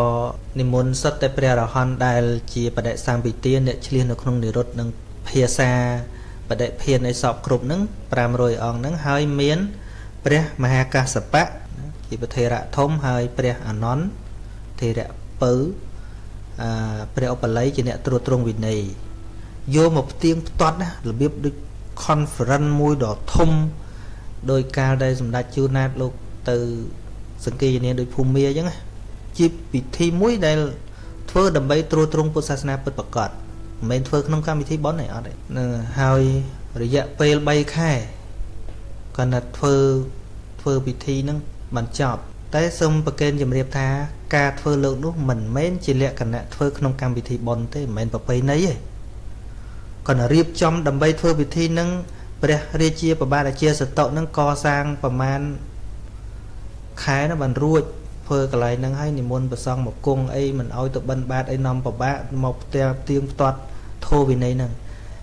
និមន្តសិតតែព្រះអរហន្តដែលជាបដិសម្ពិទាអ្នកឆ្លៀសនៅក្នុងនិរុទ្ធនិងភាសាបដិភាននៃសពគ្រប់ហ្នឹង500អង្គហ្នឹងហើយមាន ព្រះមហាកាសបៈជាប្រធេរៈធំហើយព្រះអនន្តធេរៈពៅអឺព្រះឧបល័យជាអ្នកត្រួតត្រងវិន័យយកមកផ្ទៀងផ្ទាត់ណារបៀបដូច conference មួយដ៏ធំ ដោយកាលដែលសម្ដេចជួនណាតលោកទៅសង្កេតនាដោយភូមិមាអញ្ចឹងជាពិធីមួយដែលធ្វើដើម្បីត្រួតត្រងពុទ្ធសាសនាពិតប្រាកដមិនមែនធ្វើក្នុងកម្មវិធីបន់ទេអត់ទេហើយរយៈពេល3ខែគាត់ណាត់ធ្វើធ្វើពិធីហ្នឹងបានចប់តែសូមប្រកេនជំរាបថាការធ្វើលោកនោះមិនមែនជាលក្ខណៈធ្វើក្នុងកម្មវិធីបន់ទេមិនមែនប្រពៃណីទេគាត់រៀបចំដើម្បីធ្វើពិធីហ្នឹង ព្រះរាជាប្របាទអាជាសតុនឹងកសាងប្រមាណខែនោះបានរួចធ្វើកន្លែងហ្នឹងហើយនិមន្តប្រសងមកគង់អីមិនអោយទៅបិណ្ឌបាតអីនាំប្របាក់មកផ្ទះទៀងផ្ទាត់ធោវិន័យហ្នឹង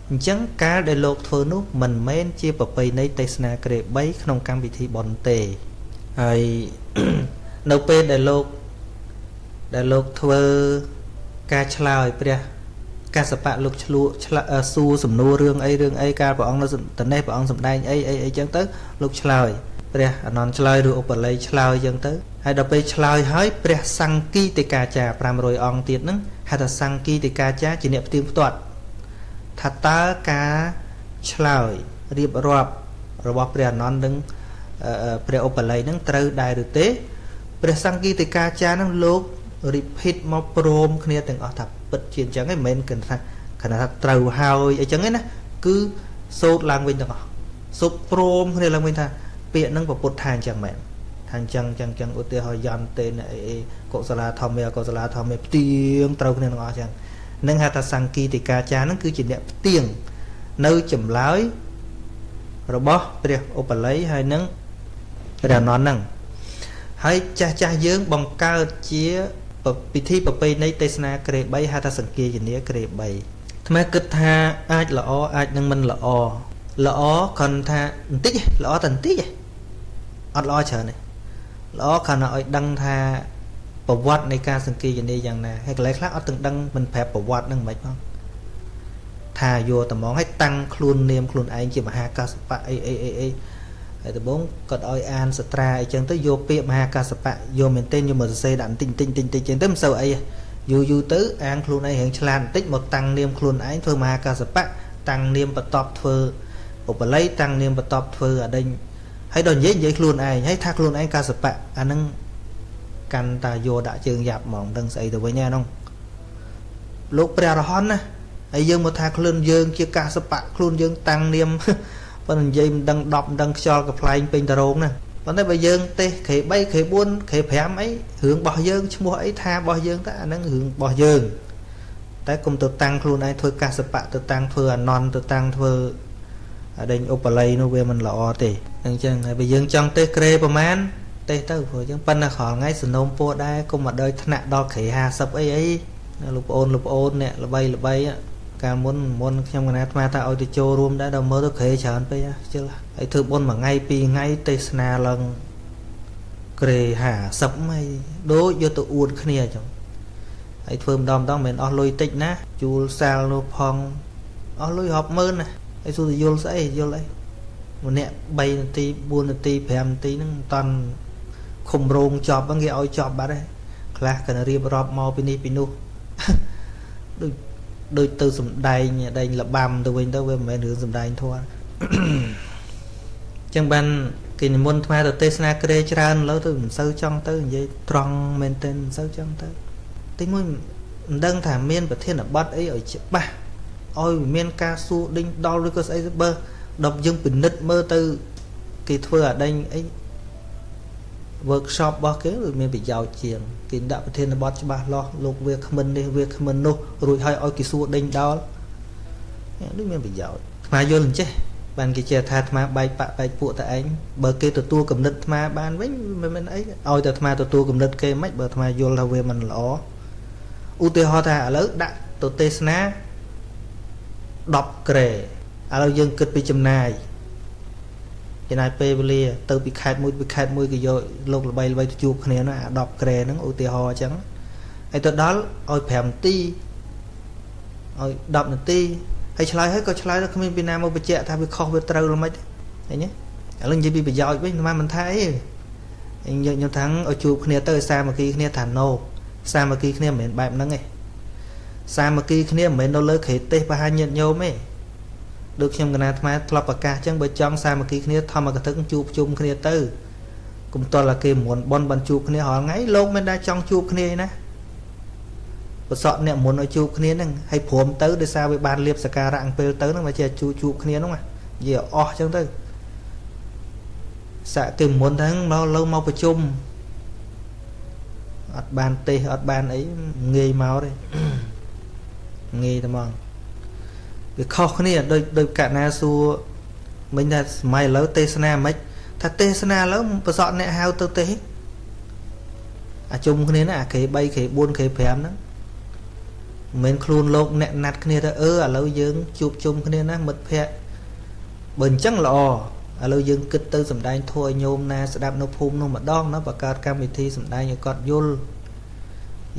អញ្ចឹងកាលដែលលោកធ្វើនោះមិនមែនជាប្រពៃណីទេសនាក្រេ3ក្នុងកម្មវិធីបុណ្យទេហើយនៅពេលដែលលោកដែលលោកធ្វើការឆ្លើយព្រះ កសបៈលោកឆ្លក់សួរសំណួររឿងអីរឿងអីកាលព្រះអង្គនៅតនេះព្រះអង្គសម្ដែងអីអីអីចឹងទៅលោកឆ្លើយព្រះអនន្តឆ្លើយឬឧបល័យឆ្លើយចឹងទៅហើយដល់ពេលឆ្លើយហើយព្រះសង្កីតិកាចារ500អង្គទៀតហ្នឹងហៅថាសង្កីតិកាចារជាអ្នកផ្ទៀងផ្ទាត់ថាតើការឆ្លើយរៀបរាប់របស់ព្រះអនន្តនឹងព្រះឧបល័យនឹងត្រូវដែរឬទេ ព្រះសង្កីតិកាចារនឹងលោក repeat មកព្រមគ្នាទាំងអស់ថា ពិតជាអញ្ចឹងឯងមិនមែនគិតថាគណៈថាត្រូវហើយអីចឹងឯណាគឺសូត្រឡើងវិញទាំងអស់សូត្រព្រមគ្នាឡើងវិញថាពាក្យហ្នឹងប្រពុតថាអញ្ចឹងមែនថាអញ្ចឹងអញ្ចឹងអញ្ចឹងឧទាហរណ៍យន្តទេអីអីកុសលាធម្មាកុសលាធម្មាផ្ទៀងត្រូវគ្នាទាំងអស់អញ្ចឹងនឹងហៅថាសង្គីតិកាចារហ្នឹងគឺជាអ្នកផ្ទៀងនៅចម្លើយរបស់ព្រះឧបល័យហើយនឹងព្រះអនន្តហ្នឹងហើយចាស់ចាស់យើងបង្កើតជា ពិធីប្រពៃណីទេសនាក្រេ3ហៅថាសង្គាយនាក្រេ3ថ្មគិតថាអាចល្អអាចនឹងមិនល្អល្អគ្រាន់ថាបន្តិចល្អតែបន្តិចអត់ល្អច្រើនទេល្អគ្រាន់តែឲ្យដឹងថាប្រវត្តិនៃការសង្គាយនាយ៉ាងណាហើយកន្លែងខ្លះអត់ទាំងដឹងមិនប្រាប់ប្រវត្តិនឹងមិនផងថាយកតំងឲ្យតាំងខ្លួននាមខ្លួនឯងជាមហាកាសបៈអីអីអីអី ហើយដំបងគាត់ឲ្យអានសត្រាអីចឹងទៅយកពាក្យមហាកាសបៈយកមែនទែនយកមកសរសេរដាក់បន្តិចបន្តិចបន្តិចចឹងទៅមិនសូវអីយូរយូរទៅអានខ្លួនឯងរៀងឆ្លាតបន្តិចមកតាំងនាមខ្លួនឯងធ្វើមហាកាសបៈតាំងនាមបន្ទាប់ធ្វើឧបល័យតាំងនាមបន្ទាប់ធ្វើអដេញហើយដល់និយាយនិយាយខ្លួនឯងហើយថាខ្លួនឯងកាសបៈអាហ្នឹងកាន់តាយកដាក់ជើងយ៉ាប់ហ្មងដឹងស្អីទៅវិញហ្នឹងលោកព្រះរហន្តណាហើយយើងមកថាខ្លួនយើងជាកាសបៈខ្លួនយើងតាំងនាម ប៉ុន្តែនិយាយមិនដឹង10មិនដឹងខ្យល់កប្លែងពេញតរងណាប៉ុន្តែបើយើងទេសក្រេ3ក្រេ4ក្រេ5អីរឿងរបស់យើងឈ្មោះអីថារបស់យើងតើអាហ្នឹងរឿងរបស់យើងតែគុំទៅតាំងខ្លួនឯងធ្វើកាសបៈទៅតាំងធ្វើអនន្តទៅតាំងធ្វើដេញឧបល័យនោះវាមិនល្អទេអញ្ចឹងហើយបើយើងចង់ទេសក្រេប្រមាណទេសទៅព្រោះអញ្ចឹងប៉ុន្តែក្រោយថ្ងៃសនំពួរដែរគុំមកដល់ថ្នាក់ដល់ក្រេ50អីអីលោកប្អូនលោកប្អូនអ្នកល្បីល្បី កាលមុនមុនខ្ញុំកណាអាត្មាថាឲ្យទៅចូលរួមដែរដល់មើលទៅក្រេច្រើនពេកខ្ជិលហើយធ្វើបុណ្យមួយថ្ងៃពីរថ្ងៃទេសនាឡើងក្រេ50ហើយដូចយកទៅអួតគ្នាអញ្ចឹងហើយធ្វើម្ដងម្ដងមិនអស់លុយតិចណាជួលសាលនោះផងអស់លុយរាប់ម៉ឺនណាហើយសួរទៅយល់ស្អីយល់អីម្នាក់3នាទី4នាទី5នាទីហ្នឹងមិនតាន់ខុំរោងចប់ហ្នឹងគេឲ្យចប់បាត់ហើយខ្លះក៏រៀបរាប់មកពីនេះពីនោះដូច ដូចទៅសំដែងដែងលបាំទៅវិញទៅវាមិនមែនរឿងសំដែងធម៌ចឹងបានគេនិមន្តអាត្មាទៅទេសនាក្រេច្រើនលើទៅមិនសូវចង់ទៅនិយាយត្រង់មែនទែនមិនសូវចង់ទៅទីមួយមិនដឹងថាមានប្រធានបទអីឲ្យច្បាស់ឲ្យមានការសួរដេញដល់ឬក៏ស្អីបើដល់យើងពិនិត្យមើលទៅគេធ្វើអាដេញអី workshop របស់គេវាមានប្រយោជន៍ជាងគេដាក់ប្រធានបទច្បាស់លាស់លោកវាគ្មិននេះវាគ្មិននោះរួចហើយឲ្យគេសួរដេញដល់នេះមានប្រយោជន៍ស្មាយល់អញ្ចេះបានគេចេះថាអាត្មាបែកបាក់បែកពួកតែឯងបើគេទទួលគំនិតអាត្មាបានវិញមិនមែនអីឲ្យតែអាត្មាទទួលគំនិតគេមិនបើអាត្មាយល់ថាវាមិនល្អឧទាហរណ៍ថាឥឡូវដាក់ទៅទេសនា10ក្រែឥឡូវយើងគិតពីចំណាយ ចំណាយពេលវេលាទៅពីខេត្តមួយពីខេត្តមួយក៏យកលោកល្បីល្បីទៅជួបគ្នាណាអា10ក្រែហ្នឹងឧទាហរណ៍អញ្ចឹងហើយទៅដល់ឲ្យ5នាទីឲ្យ10នាទីហើយឆ្លើយហើយក៏ឆ្លើយដល់គ្មានពីណាមកបញ្ជាក់ថាវាខុសវាត្រូវល្មិចឃើញទេឥឡូវនិយាយពីប្រយោជន៍វិញមិនមិនថាអីខ្ញុំខ្ញុំថាឲ្យជួបគ្នាទៅសាមគ្គីគ្នាថាណូសាមគ្គីគ្នាមិនមែនបែបហ្នឹងទេសាមគ្គីគ្នាមិនមែននៅលើក្រេទេសបហាញាតញោមទេ ដូចខ្ញុំកណាអាត្មាធ្លាប់ប្រកាសចឹងបើចង់សាមគ្គីគ្នាធម្មកថាជួបជុំគ្នាទៅគុំតលគេមុនបនបានជួបគ្នារាល់ថ្ងៃលោកមិនដែលចង់ជួបគ្នាណាប្រសក់អ្នកមុនឲ្យជួបគ្នាហ្នឹងហើយព្រមទៅដោយសារវាបានលៀបសការៈអង្គពេលទៅហ្នឹងមកជាជួបជួបគ្នាហ្នឹងនិយាយអស់ចឹងទៅសាក់គេមុនហ្នឹងមកលើមកប្រជុំអត់បានទេសអត់បានអីងាយមកទេងាយតែហ្មង វាខុសគ្នាដូចដូចកណាសួរមិញថាសម័យឥឡូវទេសនាមិនថាទេសនាឥឡូវប្រសក់អ្នកហៅទៅទេសអាជុំគ្នាណាអាគេ3គេ4គេ5ហ្នឹងមិនមែនខ្លួនលោកអ្នកណាត់គ្នាទៅអឺឥឡូវយើងជួបជុំគ្នាណាមិត្តភ័ក្តិបើអញ្ចឹងល្អឥឡូវយើងគិតទៅសំដែងធัวញោមណាស្ដាប់នៅភូមិនោះម្ដងណាបង្កើតកម្មវិធីសំដែងឲ្យគាត់យល់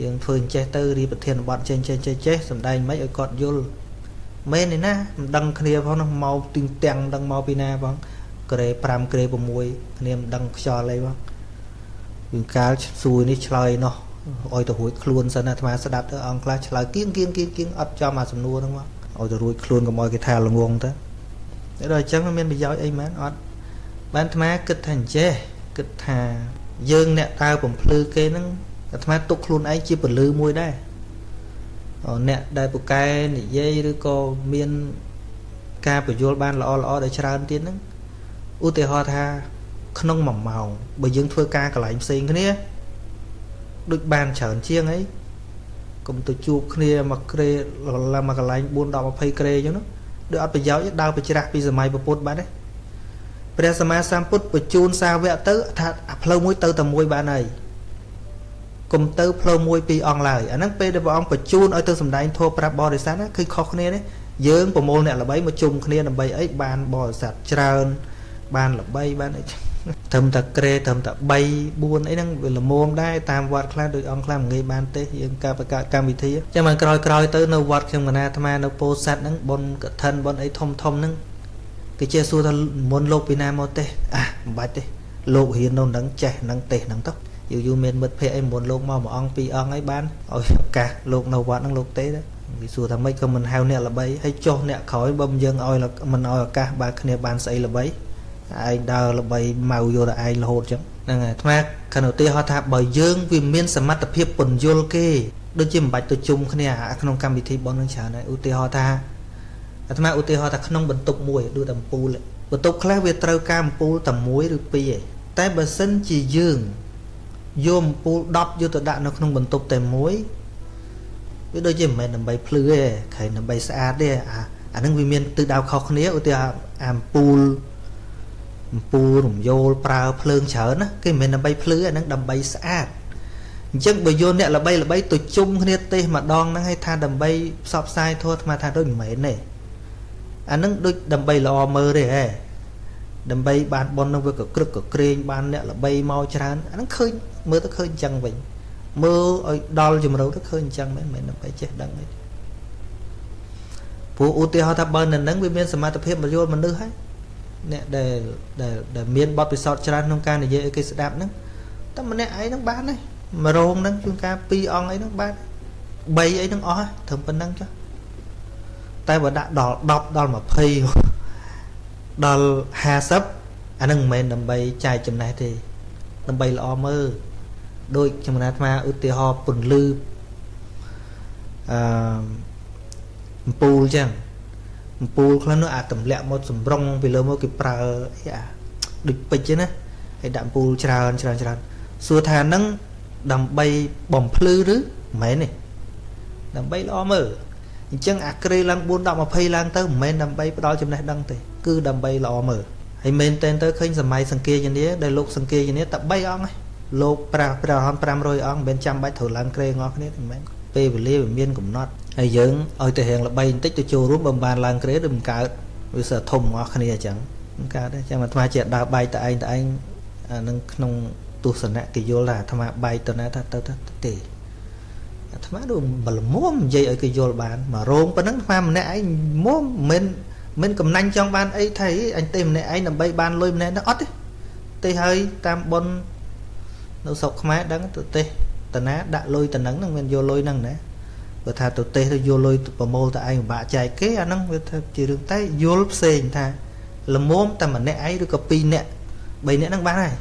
យើងធ្វើអញ្ចេះទៅរៀបប្រធានបទចេះចេះចេះចេះសំដែងមិនឲ្យគាត់យល់ មែនទេណាមិនដឹងគ្នាផងនោះមកទីងទាំងមិនដឹងមកពីណាផងក្រេ5ក្រេ6គ្នាមិនដឹងខ្យល់អីផងយើងកាលសួយនេះឆ្លើយនោះឲ្យទៅរួចខ្លួនសិនអាត្មាស្ដាប់ទៅអង្គខ្លះឆ្លើយគៀងគៀងគៀងគៀងអត់ចំអាសំណួរហ្នឹងមកឲ្យទៅរួចខ្លួនកុំឲ្យគេថាល្ងងទៅតែដល់អញ្ចឹងមានប្រយោជន៍អីមែនអត់បានអាត្មាគិតថាអញ្ចេះគិតថាយើងអ្នកតើបំភ្លឺគេហ្នឹងអាត្មាទុកខ្លួនឯងជាពលឺមួយដែរ អ្នកដែលពូកែនិយាយឬក៏មានការបញ្យល់បានល្អល្អដែលច្រើនទៀតហ្នឹងឧទាហរណ៍ថា ក្នុង1ម៉ោងបើយើងធ្វើការកន្លែងផ្សេងគ្នាដូចបានច្រើនជាងអីកុំទៅជួបគ្នាមកក្រេឡើងមកកន្លែង4 10 20ក្រេអញ្ចឹងដូចអត់ប្រយោជន៍ដើរប្រច្រាស់ពីសម័យពុទ្ធបាត់ទេព្រះសម្មាសម្ពុទ្ធបញ្ជូនសាវកទៅថាផ្លូវមួយទៅតែមួយបានហើយ កុំទៅផ្លូវមួយពីរអង្គឡើយអាហ្នឹងពេលដែលព្រះអង្គបញ្ជូនឲ្យទៅសំដែងធម៌ប្រាប់បរិស័ទណាគឺខុសគ្នាទេយើងប្រមូលអ្នកល្បីមកជុំគ្នាដើម្បីអីបានបរិស័ទច្រើនបានល្បីបានអីត្រឹមតែក្រេត្រឹមតែ3 4អីហ្នឹងវាល្មមដែរតាមវត្តខ្លះដូចអង្គខ្លះមិនងាយបានទេយើងការបង្កើតកម្មវិធីចឹងមកក្រោយក្រោយទៅនៅវត្តខ្ញុំកណាអាត្មានៅពោធិ៍សាត់ហ្នឹងបុណ្យកឋិនបុណ្យអីធំធំហ្នឹងគេចេះសួរថាមុនលោកពីណាមកទេអាមិនបាច់ទេលោករៀននៅនឹងចេះនឹងទេសនឹងទៅ យូរយូរមានមិត្តភ័ក្ដិអីមុនលោកមកមួយអង្គពីរអង្គអីបានឲ្យឱកាសលោកនៅវត្តហ្នឹងលោកទេដែរគេសួរថាម៉េចក៏មិនហៅអ្នកល្បីហើយចុះអ្នកក្រោយបើមិនយើងឲ្យមិនឲ្យឱកាសបើគ្នាបានស្អីល្បីឯងដើរល្បីម៉ៅយកតែឯងរហូតចឹងហ្នឹងហើយអាត្មាគណឧទាហរណ៍ថាបើយើងវាមានសមត្ថភាពពន្យល់គេដូចជាមិនបាច់ទៅជុំគ្នាក្នុងកម្មវិធីបននឹងច្រើនហើយឧទាហរណ៍ថាអាត្មាឧទាហរណ៍ថាក្នុងបន្ទប់មួយដូចតែអំពូលបន្ទប់ខ្លះវាត្រូវការអំពូលតែមួយឬពីរឯងតែបើសិនជាយើង យកអំពូល10យកទៅដាក់នៅក្នុងបន្ទប់តែមួយវាដូចជាមិនមែនដើម្បីភ្លឺទេខែដើម្បីស្អាតទេអាអានឹងវាមានទិសដៅខុសគ្នាឧទាហរណ៍អំពូលអំពូលរំយោលប្រើភ្លើងច្រើនណាគេមិនមែនដើម្បីភ្លឺអានឹងដើម្បីស្អាតអញ្ចឹងបើយកអ្នកល្បីល្បីទៅជុំគ្នាទេសម្ដងហ្នឹងឲ្យថាដើម្បីផ្សព្វផ្សាយធម៌អាត្មាថាដូចមិនមែនទេអានឹងដូចដើម្បីល្អមើលទេហ៎ដើម្បីបានប៉ុននឹងវាក៏ក្រឹកក៏ក្រែងបានអ្នកល្បីមកច្រើនអានឹងឃើញ មើលទៅឃើញអញ្ចឹងវិញមើលឲ្យដល់ជំរឿទៅឃើញអញ្ចឹងមែនមិនដើម្បីចេះដឹងទេព្រោះឧទាហរណ៍ថាបើនៅនឹងវាមានសមត្ថភាពមកយល់មនុស្សហើយអ្នកដែលដែលដែលមានបទពិសោធន៍ច្រើនក្នុងការនិយាយឲ្យគេស្ដាប់ហ្នឹងតែម្នាក់ឯងហ្នឹងបានហើយមករោងហ្នឹងជួនកាល2អង្គអីហ្នឹងបាន3អីហ្នឹងអស់ត្រឹមប៉ុណ្្នឹងចុះតែបើដាក់ដល់10ដល់20ដល់50អានឹងមិនមែនដើម្បីចែកចំណេះទេដើម្បីល្អមើល ដូចខ្ញុំណាអាត្មាឧទាហរណ៍ពន្លឺអឺអំពូលចឹងអំពូលខ្លះនោះអាចទម្លាក់មកសម្រុងពីលើមកគេប្រើអីអាដូចពេជ្រណាហើយដាក់អំពូលច្រើនច្រើនច្រើនសួរថានឹងដើម្បីបំភ្លឺឬមិនមែនទេដើម្បីល្អមើលអញ្ចឹងអាក្រេឡើង4 10 20ឡើងទៅមិនមែនដើម្បីផ្ដល់ចំណេះដឹងទេគឺដើម្បីល្អមើលហើយមែនតែនទៅឃើញសម័យសង្គាយនាដែលលោកសង្គាយនាតែ3អង្គ លោកប្រាស់ព្រះរហន្ត500អង្គមិនមែនចាំបាច់ត្រូវឡើងក្រេងអស់គ្នាទេមិនមែនពេលវេលាវាមានកំណត់ហើយយើងឲ្យទៅរៀងល្បីបន្តិចទៅចូលរួមបើមិនបានឡើងក្រេឬមិនកើតវាសើធំអស់គ្នាអញ្ចឹងមិនកើតទេចាំអាត្មាជាដើរបែកតឯងតឯងអានឹងក្នុងទស្សនៈគេយល់ថាអាត្មាបែកទៅណាថាទៅទេអាត្មាដូចបលមុំនិយាយឲ្យគេយល់បានមករោងប៉ុណ្ណឹងអាត្មាម្នាក់ឯងមុំមិនមិនកំណាញ់ចង់បានអីថៃអញទេម្នាក់ឯងដើម្បីបានលុយម្នាក់នោះអត់ទេទេហើយតាមប៉ុន នៅស្រុកខ្មែរដឹងទៅទេតាណាដាក់លុយតំណឹងហ្នឹងមិនយកលុយហ្នឹងណាបើថាទៅទេសទៅយកលុយប្រមូលតែឯងពិបាកចែកគេអាហ្នឹងវាថាជារឿងតែយល់ផ្សេងថាល្មមតែម្នាក់ឯងឬក៏ពីរនាក់3នាក់ហ្នឹងបានហើយ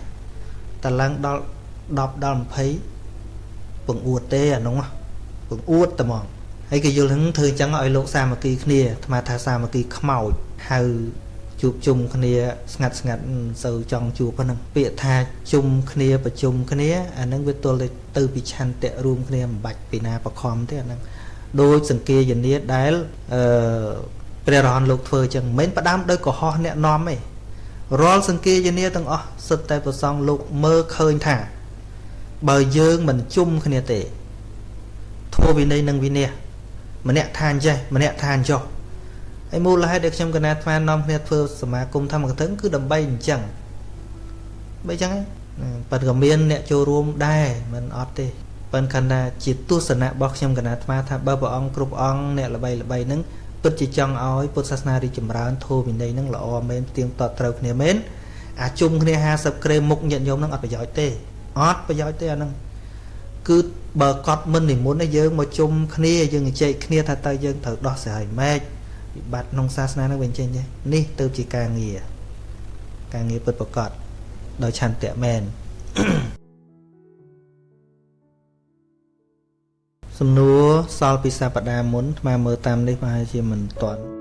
តែឡើងដល់10ដល់20ពងអួតទេអានោះពងអួតតែហ្មងហើយគេយល់ហ្នឹងធ្វើអញ្ចឹងឲ្យលោកសាមគ្គីគ្នាអាត្មាថាសាមគ្គីខ្មោចហៅ ជួបជុំគ្នាស្ងាត់ស្ងាត់សូវចង់ជួបប៉ុណ្ណឹងពាក្យថាជុំគ្នាប្រជុំគ្នាអាហ្នឹងវាទល់ទៅពីឆន្ទៈរួមគ្នាមិនបាច់ពីណាបខំទេអាហ្នឹងដោយសង្គាយនាដែលអឺព្រះរហន្តលោកធ្វើអញ្ចឹងមិនមែនផ្ដាំដោយកុហកអ្នកនាំទេរាល់សង្គាយនាទាំងអស់សុទ្ធតែប្រសងលោកមើលឃើញថា បើយើងមិនជុំគ្នាទេធម៌វិន័យនិងវិន័យម្នាក់ថាអញ្ចេះម្នាក់ថាអញ្ចោះ ហើយមូលហេតុដែលខ្ញុំកណាថ្មនាំគ្នាធ្វើសមាគមធម្មកថាគឺដើម្បីអញ្ចឹងបើអញ្ចឹងប៉ុន្តែក៏មានអ្នកចូលរួមដែរមិនអត់ទេប៉ុន្តែគណៈជាទស្សនៈរបស់ខ្ញុំកណាថ្មថាបើព្រះអង្គគ្រប់អង្គអ្នកល្បីល្បីហ្នឹងពិតជាចង់ឲ្យពុទ្ធសាសនារីចម្រើនធម៌វិន័យហ្នឹងល្អមែនទៀងទាត់ត្រូវគ្នាមែនអាជុំគ្នា50ក្រេមុខញាតិញោមហ្នឹងអត់ប្រយោជន៍ទេអត់ប្រយោជន៍ទេអាហ្នឹងគឺបើកត់មិននិមន្តយើងមកជុំគ្នាយើងជែកគ្នាថាតើយើងត្រូវដោះស្រាយម៉េច វិបត្តិក្នុងសាសនានឹងវិញចេញទេនេះទៅជាការងារការងារពិតប្រកបដោយឆន្ទៈមែនសំណួរសល់ពីសប្តាហ៍មុនស្មើមើលតាមនេះប្រហែលជាមិនទាន់